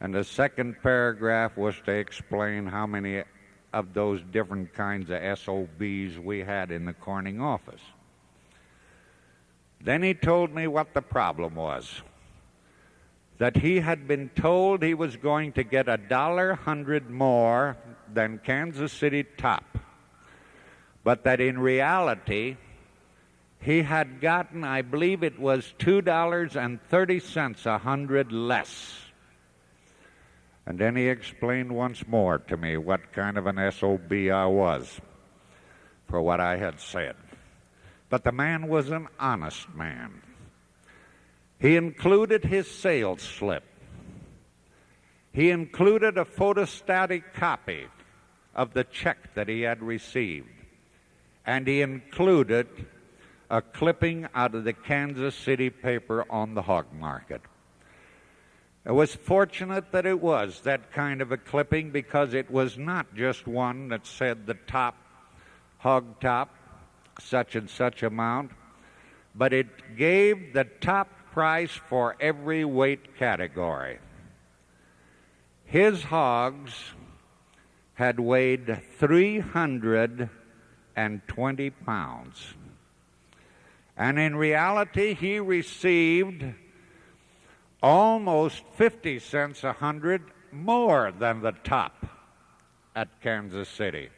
And the second paragraph was to explain how many of those different kinds of SOBs we had in the Corning office. Then he told me what the problem was that he had been told he was going to get a dollar hundred more than Kansas City top, but that in reality, he had gotten, I believe it was $2.30 a hundred less. And then he explained once more to me what kind of an SOB I was for what I had said. But the man was an honest man. He included his sales slip. He included a photostatic copy of the check that he had received. And he included a clipping out of the Kansas City paper on the hog market. It was fortunate that it was that kind of a clipping because it was not just one that said the top, hog top, such and such amount, but it gave the top price for every weight category. His hogs had weighed 320 pounds. And in reality, he received almost 50 cents a hundred more than the top at Kansas City.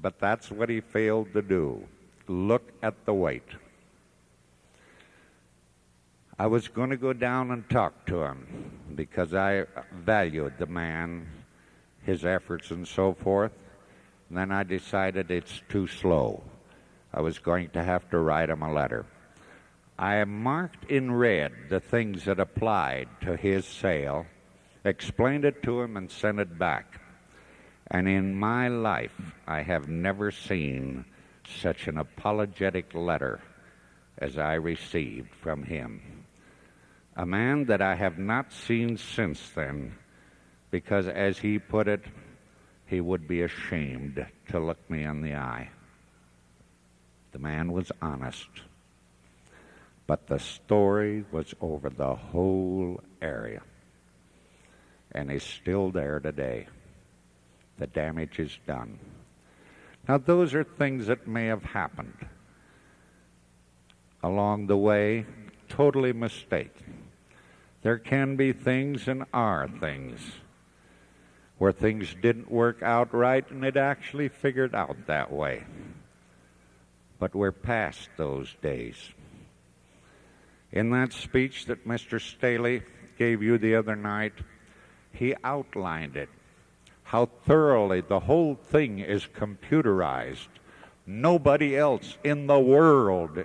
But that's what he failed to do. Look at the weight. I was going to go down and talk to him because I valued the man, his efforts, and so forth. And then I decided it's too slow. I was going to have to write him a letter. I marked in red the things that applied to his sale, explained it to him, and sent it back. And in my life, I have never seen such an apologetic letter as I received from him. A man that I have not seen since then, because as he put it, he would be ashamed to look me in the eye. The man was honest. But the story was over the whole area and is still there today. The damage is done. Now, those are things that may have happened along the way, totally mistaken. There can be things and are things where things didn't work out right and it actually figured out that way. But we're past those days. In that speech that Mr. Staley gave you the other night, he outlined it, how thoroughly the whole thing is computerized. Nobody else in the world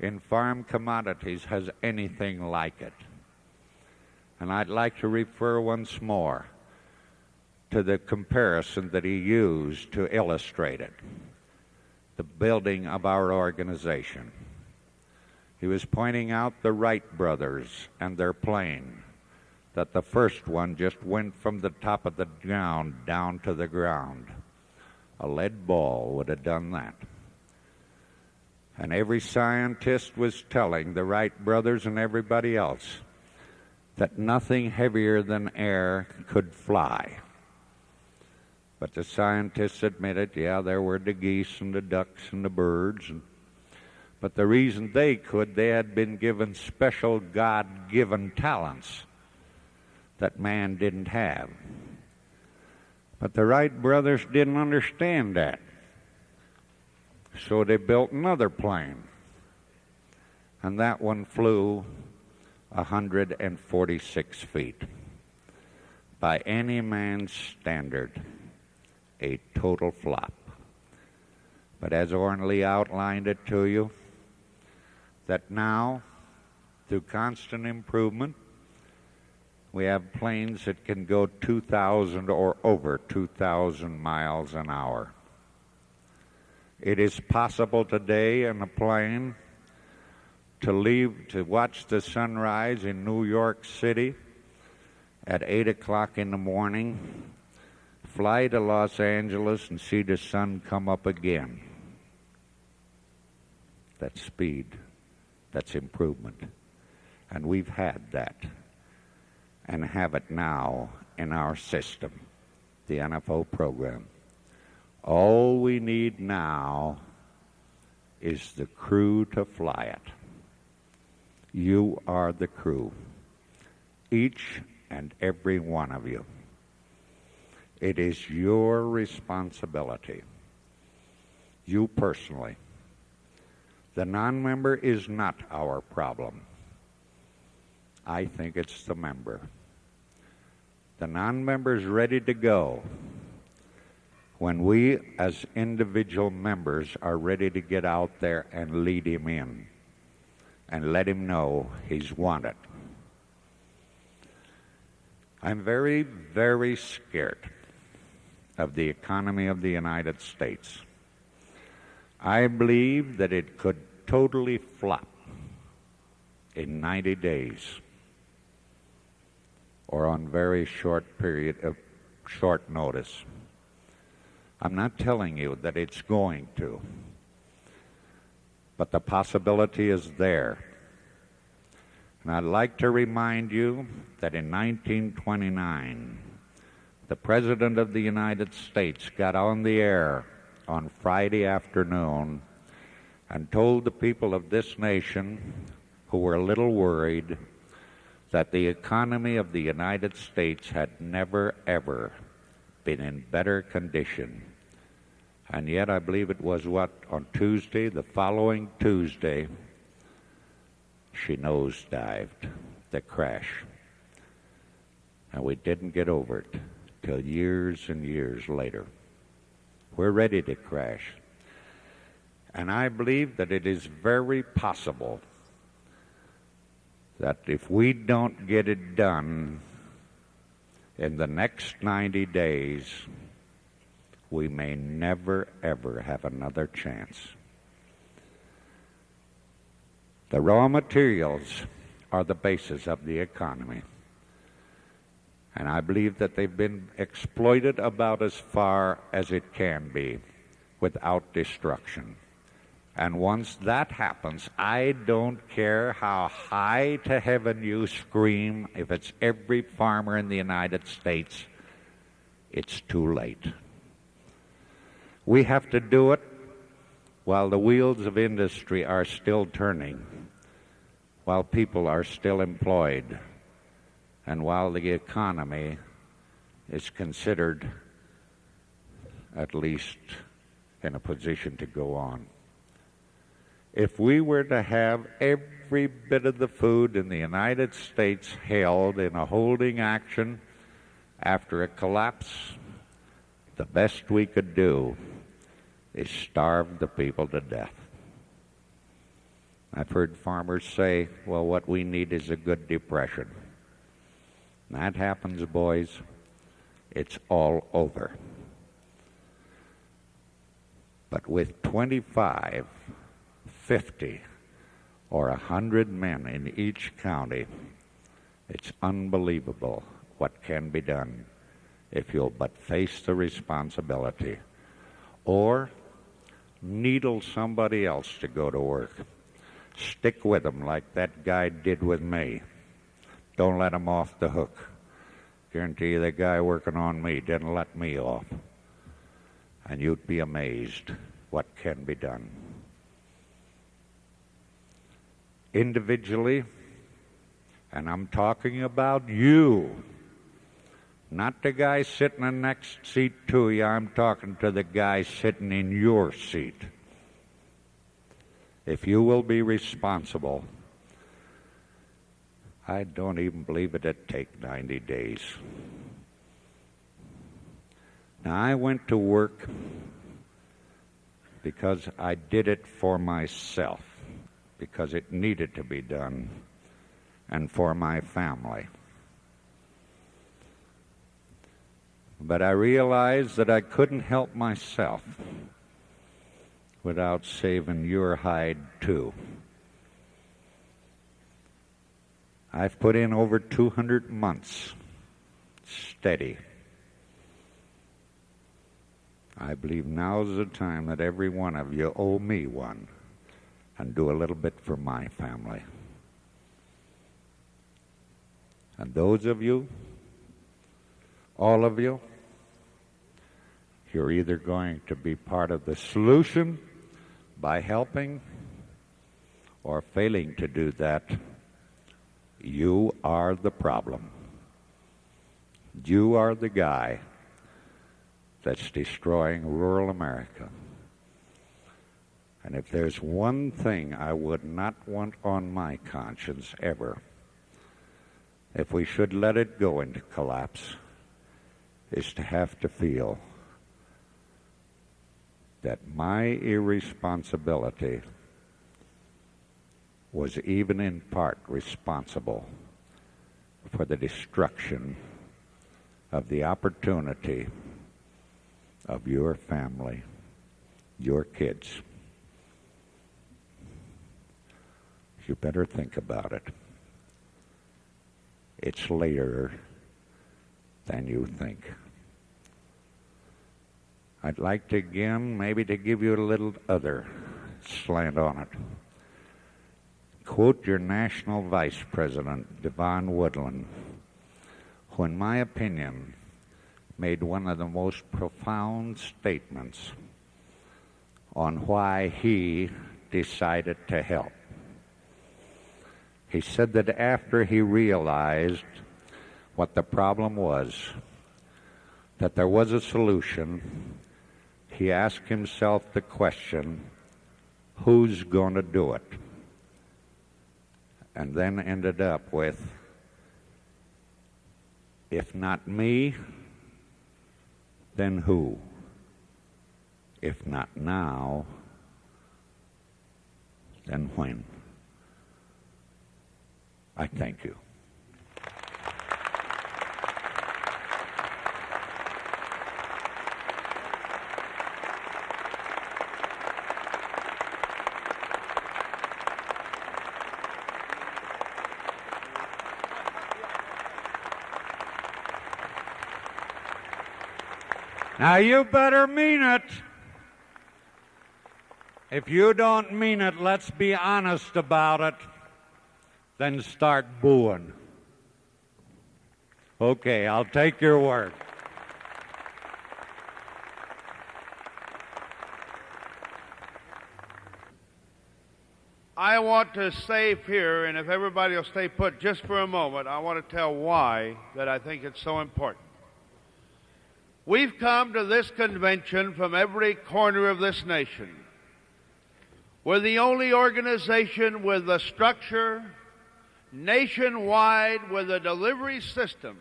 in farm commodities has anything like it. And I'd like to refer once more to the comparison that he used to illustrate it the building of our organization. He was pointing out the Wright brothers and their plane, that the first one just went from the top of the ground down to the ground. A lead ball would have done that. And every scientist was telling the Wright brothers and everybody else that nothing heavier than air could fly. But the scientists admitted, yeah, there were the geese and the ducks and the birds and but the reason they could, they had been given special God given talents that man didn't have. But the Wright brothers didn't understand that. So they built another plane. And that one flew 146 feet. By any man's standard, a total flop. But as Oren Lee outlined it to you, that now, through constant improvement, we have planes that can go 2,000 or over 2,000 miles an hour. It is possible today in a plane to leave to watch the sunrise in New York City at 8 o'clock in the morning, fly to Los Angeles and see the sun come up again. That's speed. That's improvement. And we've had that and have it now in our system, the NFO program. All we need now is the crew to fly it. You are the crew, each and every one of you. It is your responsibility, you personally. The non member is not our problem. I think it's the member. The non member is ready to go when we, as individual members, are ready to get out there and lead him in and let him know he's wanted. I'm very, very scared of the economy of the United States. I believe that it could totally flop in 90 days or on very short period of short notice. I'm not telling you that it's going to, but the possibility is there. And I'd like to remind you that in 1929, the President of the United States got on the air on Friday afternoon and told the people of this nation who were a little worried that the economy of the United States had never, ever been in better condition. And yet, I believe it was what, on Tuesday, the following Tuesday, she nosedived, the crash. And we didn't get over it till years and years later. We're ready to crash. And I believe that it is very possible that if we don't get it done in the next 90 days, we may never, ever have another chance. The raw materials are the basis of the economy. And I believe that they've been exploited about as far as it can be without destruction. And once that happens, I don't care how high to heaven you scream, if it's every farmer in the United States, it's too late. We have to do it while the wheels of industry are still turning, while people are still employed, and while the economy is considered at least in a position to go on. If we were to have every bit of the food in the United States held in a holding action after a collapse, the best we could do is starve the people to death. I've heard farmers say, well, what we need is a good depression. That happens, boys, it's all over. But with 25, 50, or 100 men in each county, it's unbelievable what can be done if you'll but face the responsibility. Or needle somebody else to go to work. Stick with them like that guy did with me. Don't let him off the hook. Guarantee you the guy working on me didn't let me off. And you'd be amazed what can be done. Individually, and I'm talking about you, not the guy sitting in the next seat to you. I'm talking to the guy sitting in your seat. If you will be responsible, I don't even believe it'd take 90 days. Now, I went to work because I did it for myself, because it needed to be done, and for my family. But I realized that I couldn't help myself without saving your hide, too. I've put in over 200 months steady. I believe now's the time that every one of you owe me one and do a little bit for my family. And those of you all of you, you're either going to be part of the solution by helping or failing to do that, you are the problem. You are the guy that's destroying rural America. And if there's one thing I would not want on my conscience ever, if we should let it go into collapse, is to have to feel that my irresponsibility was even in part responsible for the destruction of the opportunity of your family, your kids. You better think about it. It's later than you think. I'd like to again, maybe to give you a little other slant on it. Quote your national vice president, Devon Woodland, who, in my opinion, made one of the most profound statements on why he decided to help. He said that after he realized what the problem was, that there was a solution, he asked himself the question, who's going to do it? And then ended up with, if not me, then who? If not now, then when? I thank you. Now you better mean it. If you don't mean it, let's be honest about it. Then start booing. Okay, I'll take your word.
I want to save here, and if everybody will stay put just for a moment, I want to tell why that I think it's so important. We've come to this convention from every corner of this nation. We're the only organization with a structure nationwide with a delivery system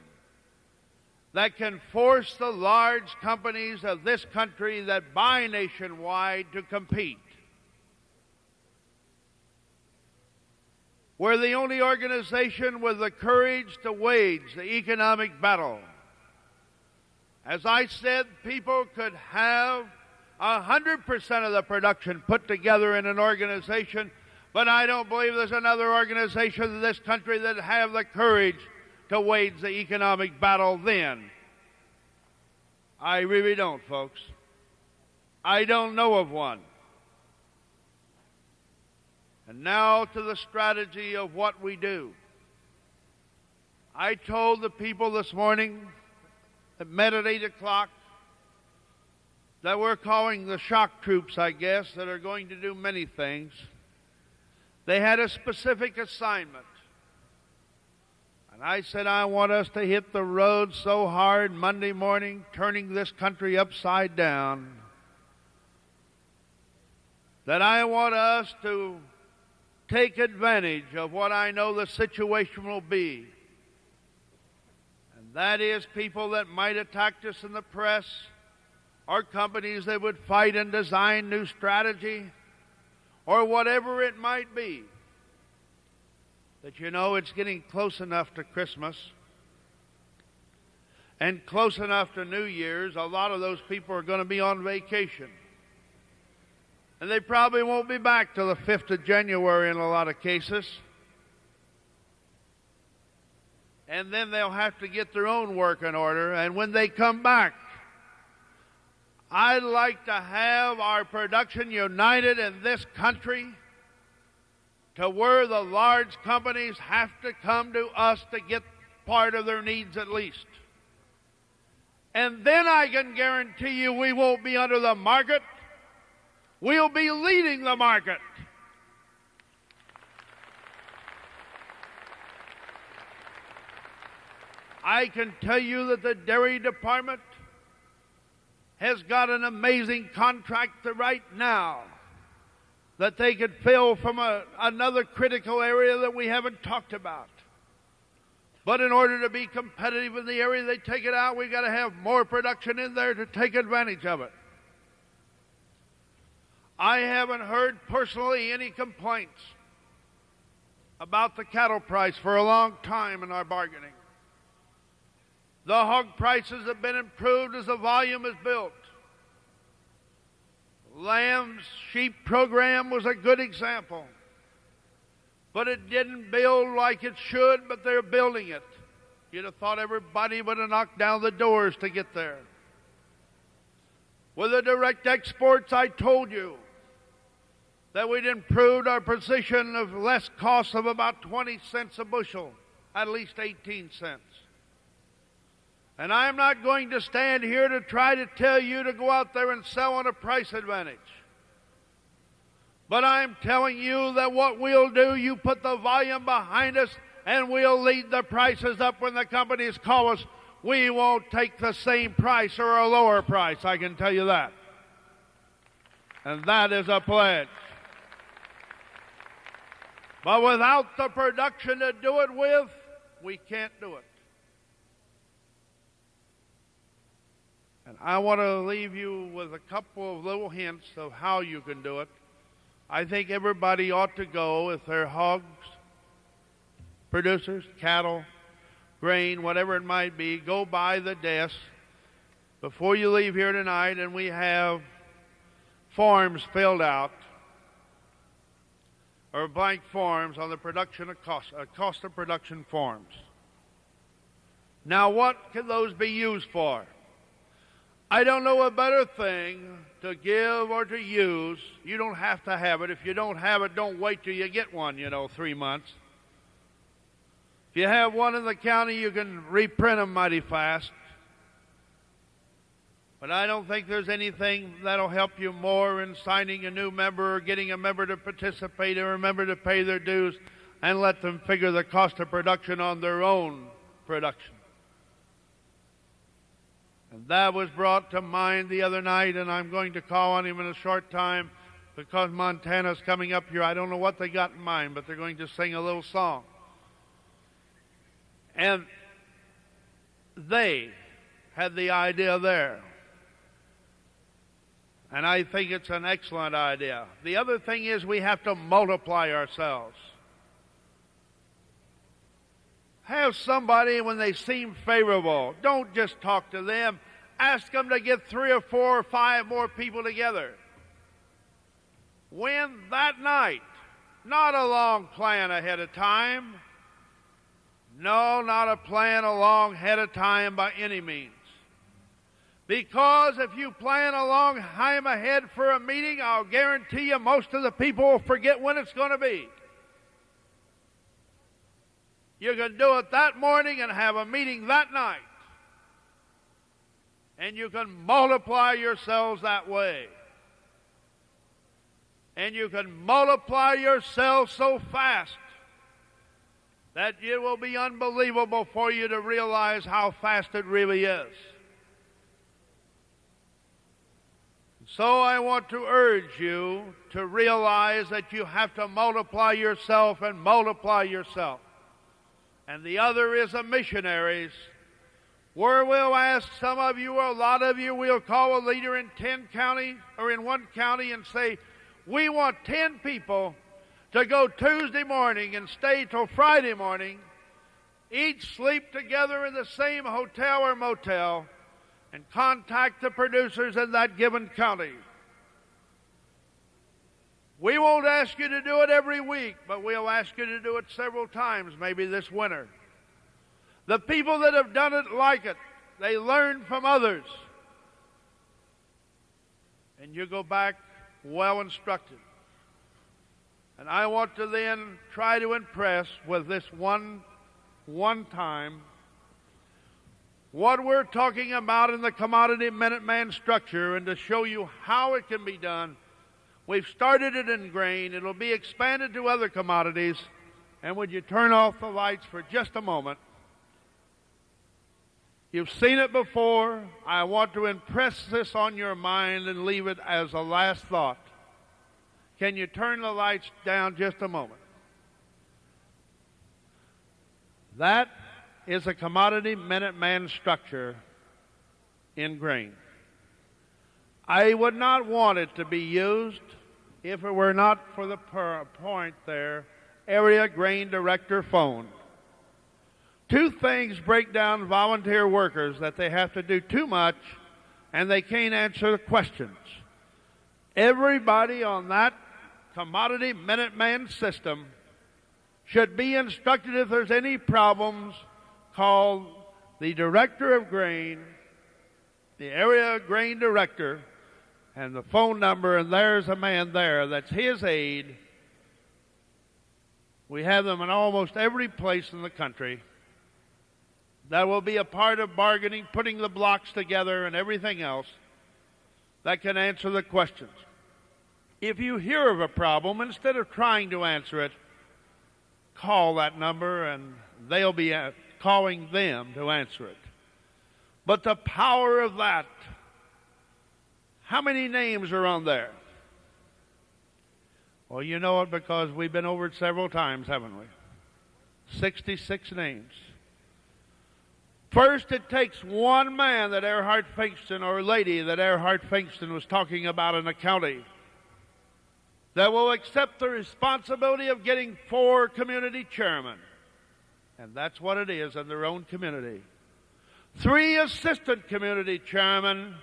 that can force the large companies of this country that buy nationwide to compete. We're the only organization with the courage to wage the economic battle. As I said, people could have 100% of the production put together in an organization, but I don't believe there's another organization in this country that have the courage to wage the economic battle then. I really don't, folks. I don't know of one. And now to the strategy of what we do. I told the people this morning that met at 8 o'clock that we're calling the shock troops, I guess, that are going to do many things. They had a specific assignment. And I said, I want us to hit the road so hard Monday morning, turning this country upside down, that I want us to take advantage of what I know the situation will be. That is people that might attack us in the press, or companies that would fight and design new strategy, or whatever it might be. That you know it's getting close enough to Christmas and close enough to New Year's, a lot of those people are going to be on vacation. And they probably won't be back till the 5th of January in a lot of cases. And then they'll have to get their own work in order. And when they come back, I'd like to have our production united in this country to where the large companies have to come to us to get part of their needs at least. And then I can guarantee you we won't be under the market. We'll be leading the market. I can tell you that the dairy department has got an amazing contract right now that they could fill from a, another critical area that we haven't talked about. But in order to be competitive in the area they take it out, we've got to have more production in there to take advantage of it. I haven't heard personally any complaints about the cattle price for a long time in our bargaining. The hog prices have been improved as the volume is built. Lamb's sheep program was a good example. But it didn't build like it should, but they're building it. You'd have thought everybody would have knocked down the doors to get there. With the direct exports, I told you that we'd improved our position of less cost of about 20 cents a bushel, at least 18 cents. And I'm not going to stand here to try to tell you to go out there and sell on a price advantage. But I'm telling you that what we'll do, you put the volume behind us and we'll lead the prices up when the companies call us. We won't take the same price or a lower price, I can tell you that. And that is a pledge. But without the production to do it with, we can't do it. I want to leave you with a couple of little hints of how you can do it. I think everybody ought to go if they're hogs, producers, cattle, grain, whatever it might be, go by the desk before you leave here tonight, and we have forms filled out or blank forms on the production of cost, uh, cost of production forms. Now, what can those be used for? I don't know a better thing to give or to use. You don't have to have it. If you don't have it, don't wait till you get one, you know, three months. If you have one in the county, you can reprint them mighty fast. But I don't think there's anything that'll help you more in signing a new member or getting a member to participate or a member to pay their dues and let them figure the cost of production on their own production. And that was brought to mind the other night, and I'm going to call on him in a short time because Montana's coming up here. I don't know what they got in mind, but they're going to sing a little song. And they had the idea there. And I think it's an excellent idea. The other thing is we have to multiply ourselves. Have somebody when they seem favorable. Don't just talk to them. Ask them to get three or four or five more people together. When that night, not a long plan ahead of time. No, not a plan a long ahead of time by any means. Because if you plan a long time ahead for a meeting, I'll guarantee you most of the people will forget when it's going to be. You can do it that morning and have a meeting that night. And you can multiply yourselves that way. And you can multiply yourselves so fast that it will be unbelievable for you to realize how fast it really is. So I want to urge you to realize that you have to multiply yourself and multiply yourself and the other is the missionaries, where we'll ask some of you, or a lot of you, we'll call a leader in 10 counties or in one county and say, we want 10 people to go Tuesday morning and stay till Friday morning, each sleep together in the same hotel or motel, and contact the producers in that given county. We won't ask you to do it every week, but we'll ask you to do it several times, maybe this winter. The people that have done it like it, they learn from others. And you go back well instructed. And I want to then try to impress with this one, one time what we're talking about in the commodity Minuteman structure and to show you how it can be done. We've started it in grain. It'll be expanded to other commodities. And would you turn off the lights for just a moment? You've seen it before. I want to impress this on your mind and leave it as a last thought. Can you turn the lights down just a moment? That is a commodity Minuteman structure in grain. I would not want it to be used if it were not for the per- point there, area grain director phone. Two things break down volunteer workers that they have to do too much and they can't answer the questions. Everybody on that commodity Minuteman system should be instructed if there's any problems, call the director of grain, the area grain director, and the phone number, and there's a man there that's his aide. We have them in almost every place in the country. That will be a part of bargaining, putting the blocks together, and everything else that can answer the questions. If you hear of a problem, instead of trying to answer it, call that number and they'll be uh, calling them to answer it. But the power of that, how many names are on there? Well, you know it because we've been over it several times, haven't we? 66 names. First, it takes one man that Erhard Finkston or lady that Erhard Finkston was talking about in the county that will accept the responsibility of getting four community chairmen. And that's what it is in their own community. Three assistant community chairmen,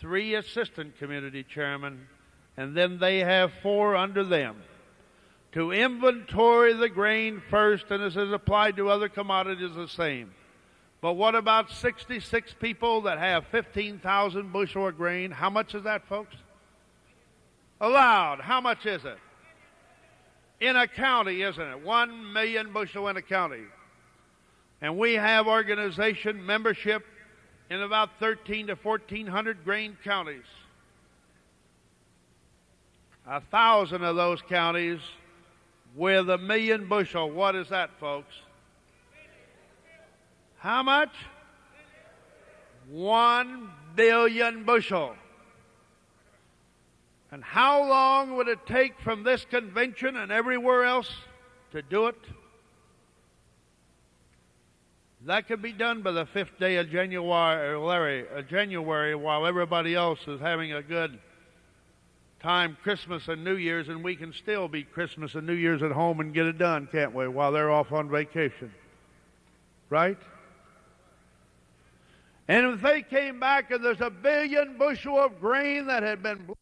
three assistant community chairmen, and then they have four under them to inventory the grain first, and this is applied to other commodities the same. But what about 66 people that have 15,000 bushel of grain? How much is that, folks? Allowed. How much is it? In a county, isn't it? One million bushel in a county. And we have organization membership in about 13 to 1400 grain counties. A thousand of those counties with a million bushel. What is that, folks? How much? One billion bushel. And how long would it take from this convention and everywhere else to do it? That could be done by the fifth day of January, uh, January while everybody else is having a good time Christmas and New Year's, and we can still be Christmas and New Year's at home and get it done, can't we, while they're off on vacation? Right? And if they came back and there's a billion bushel of grain that had been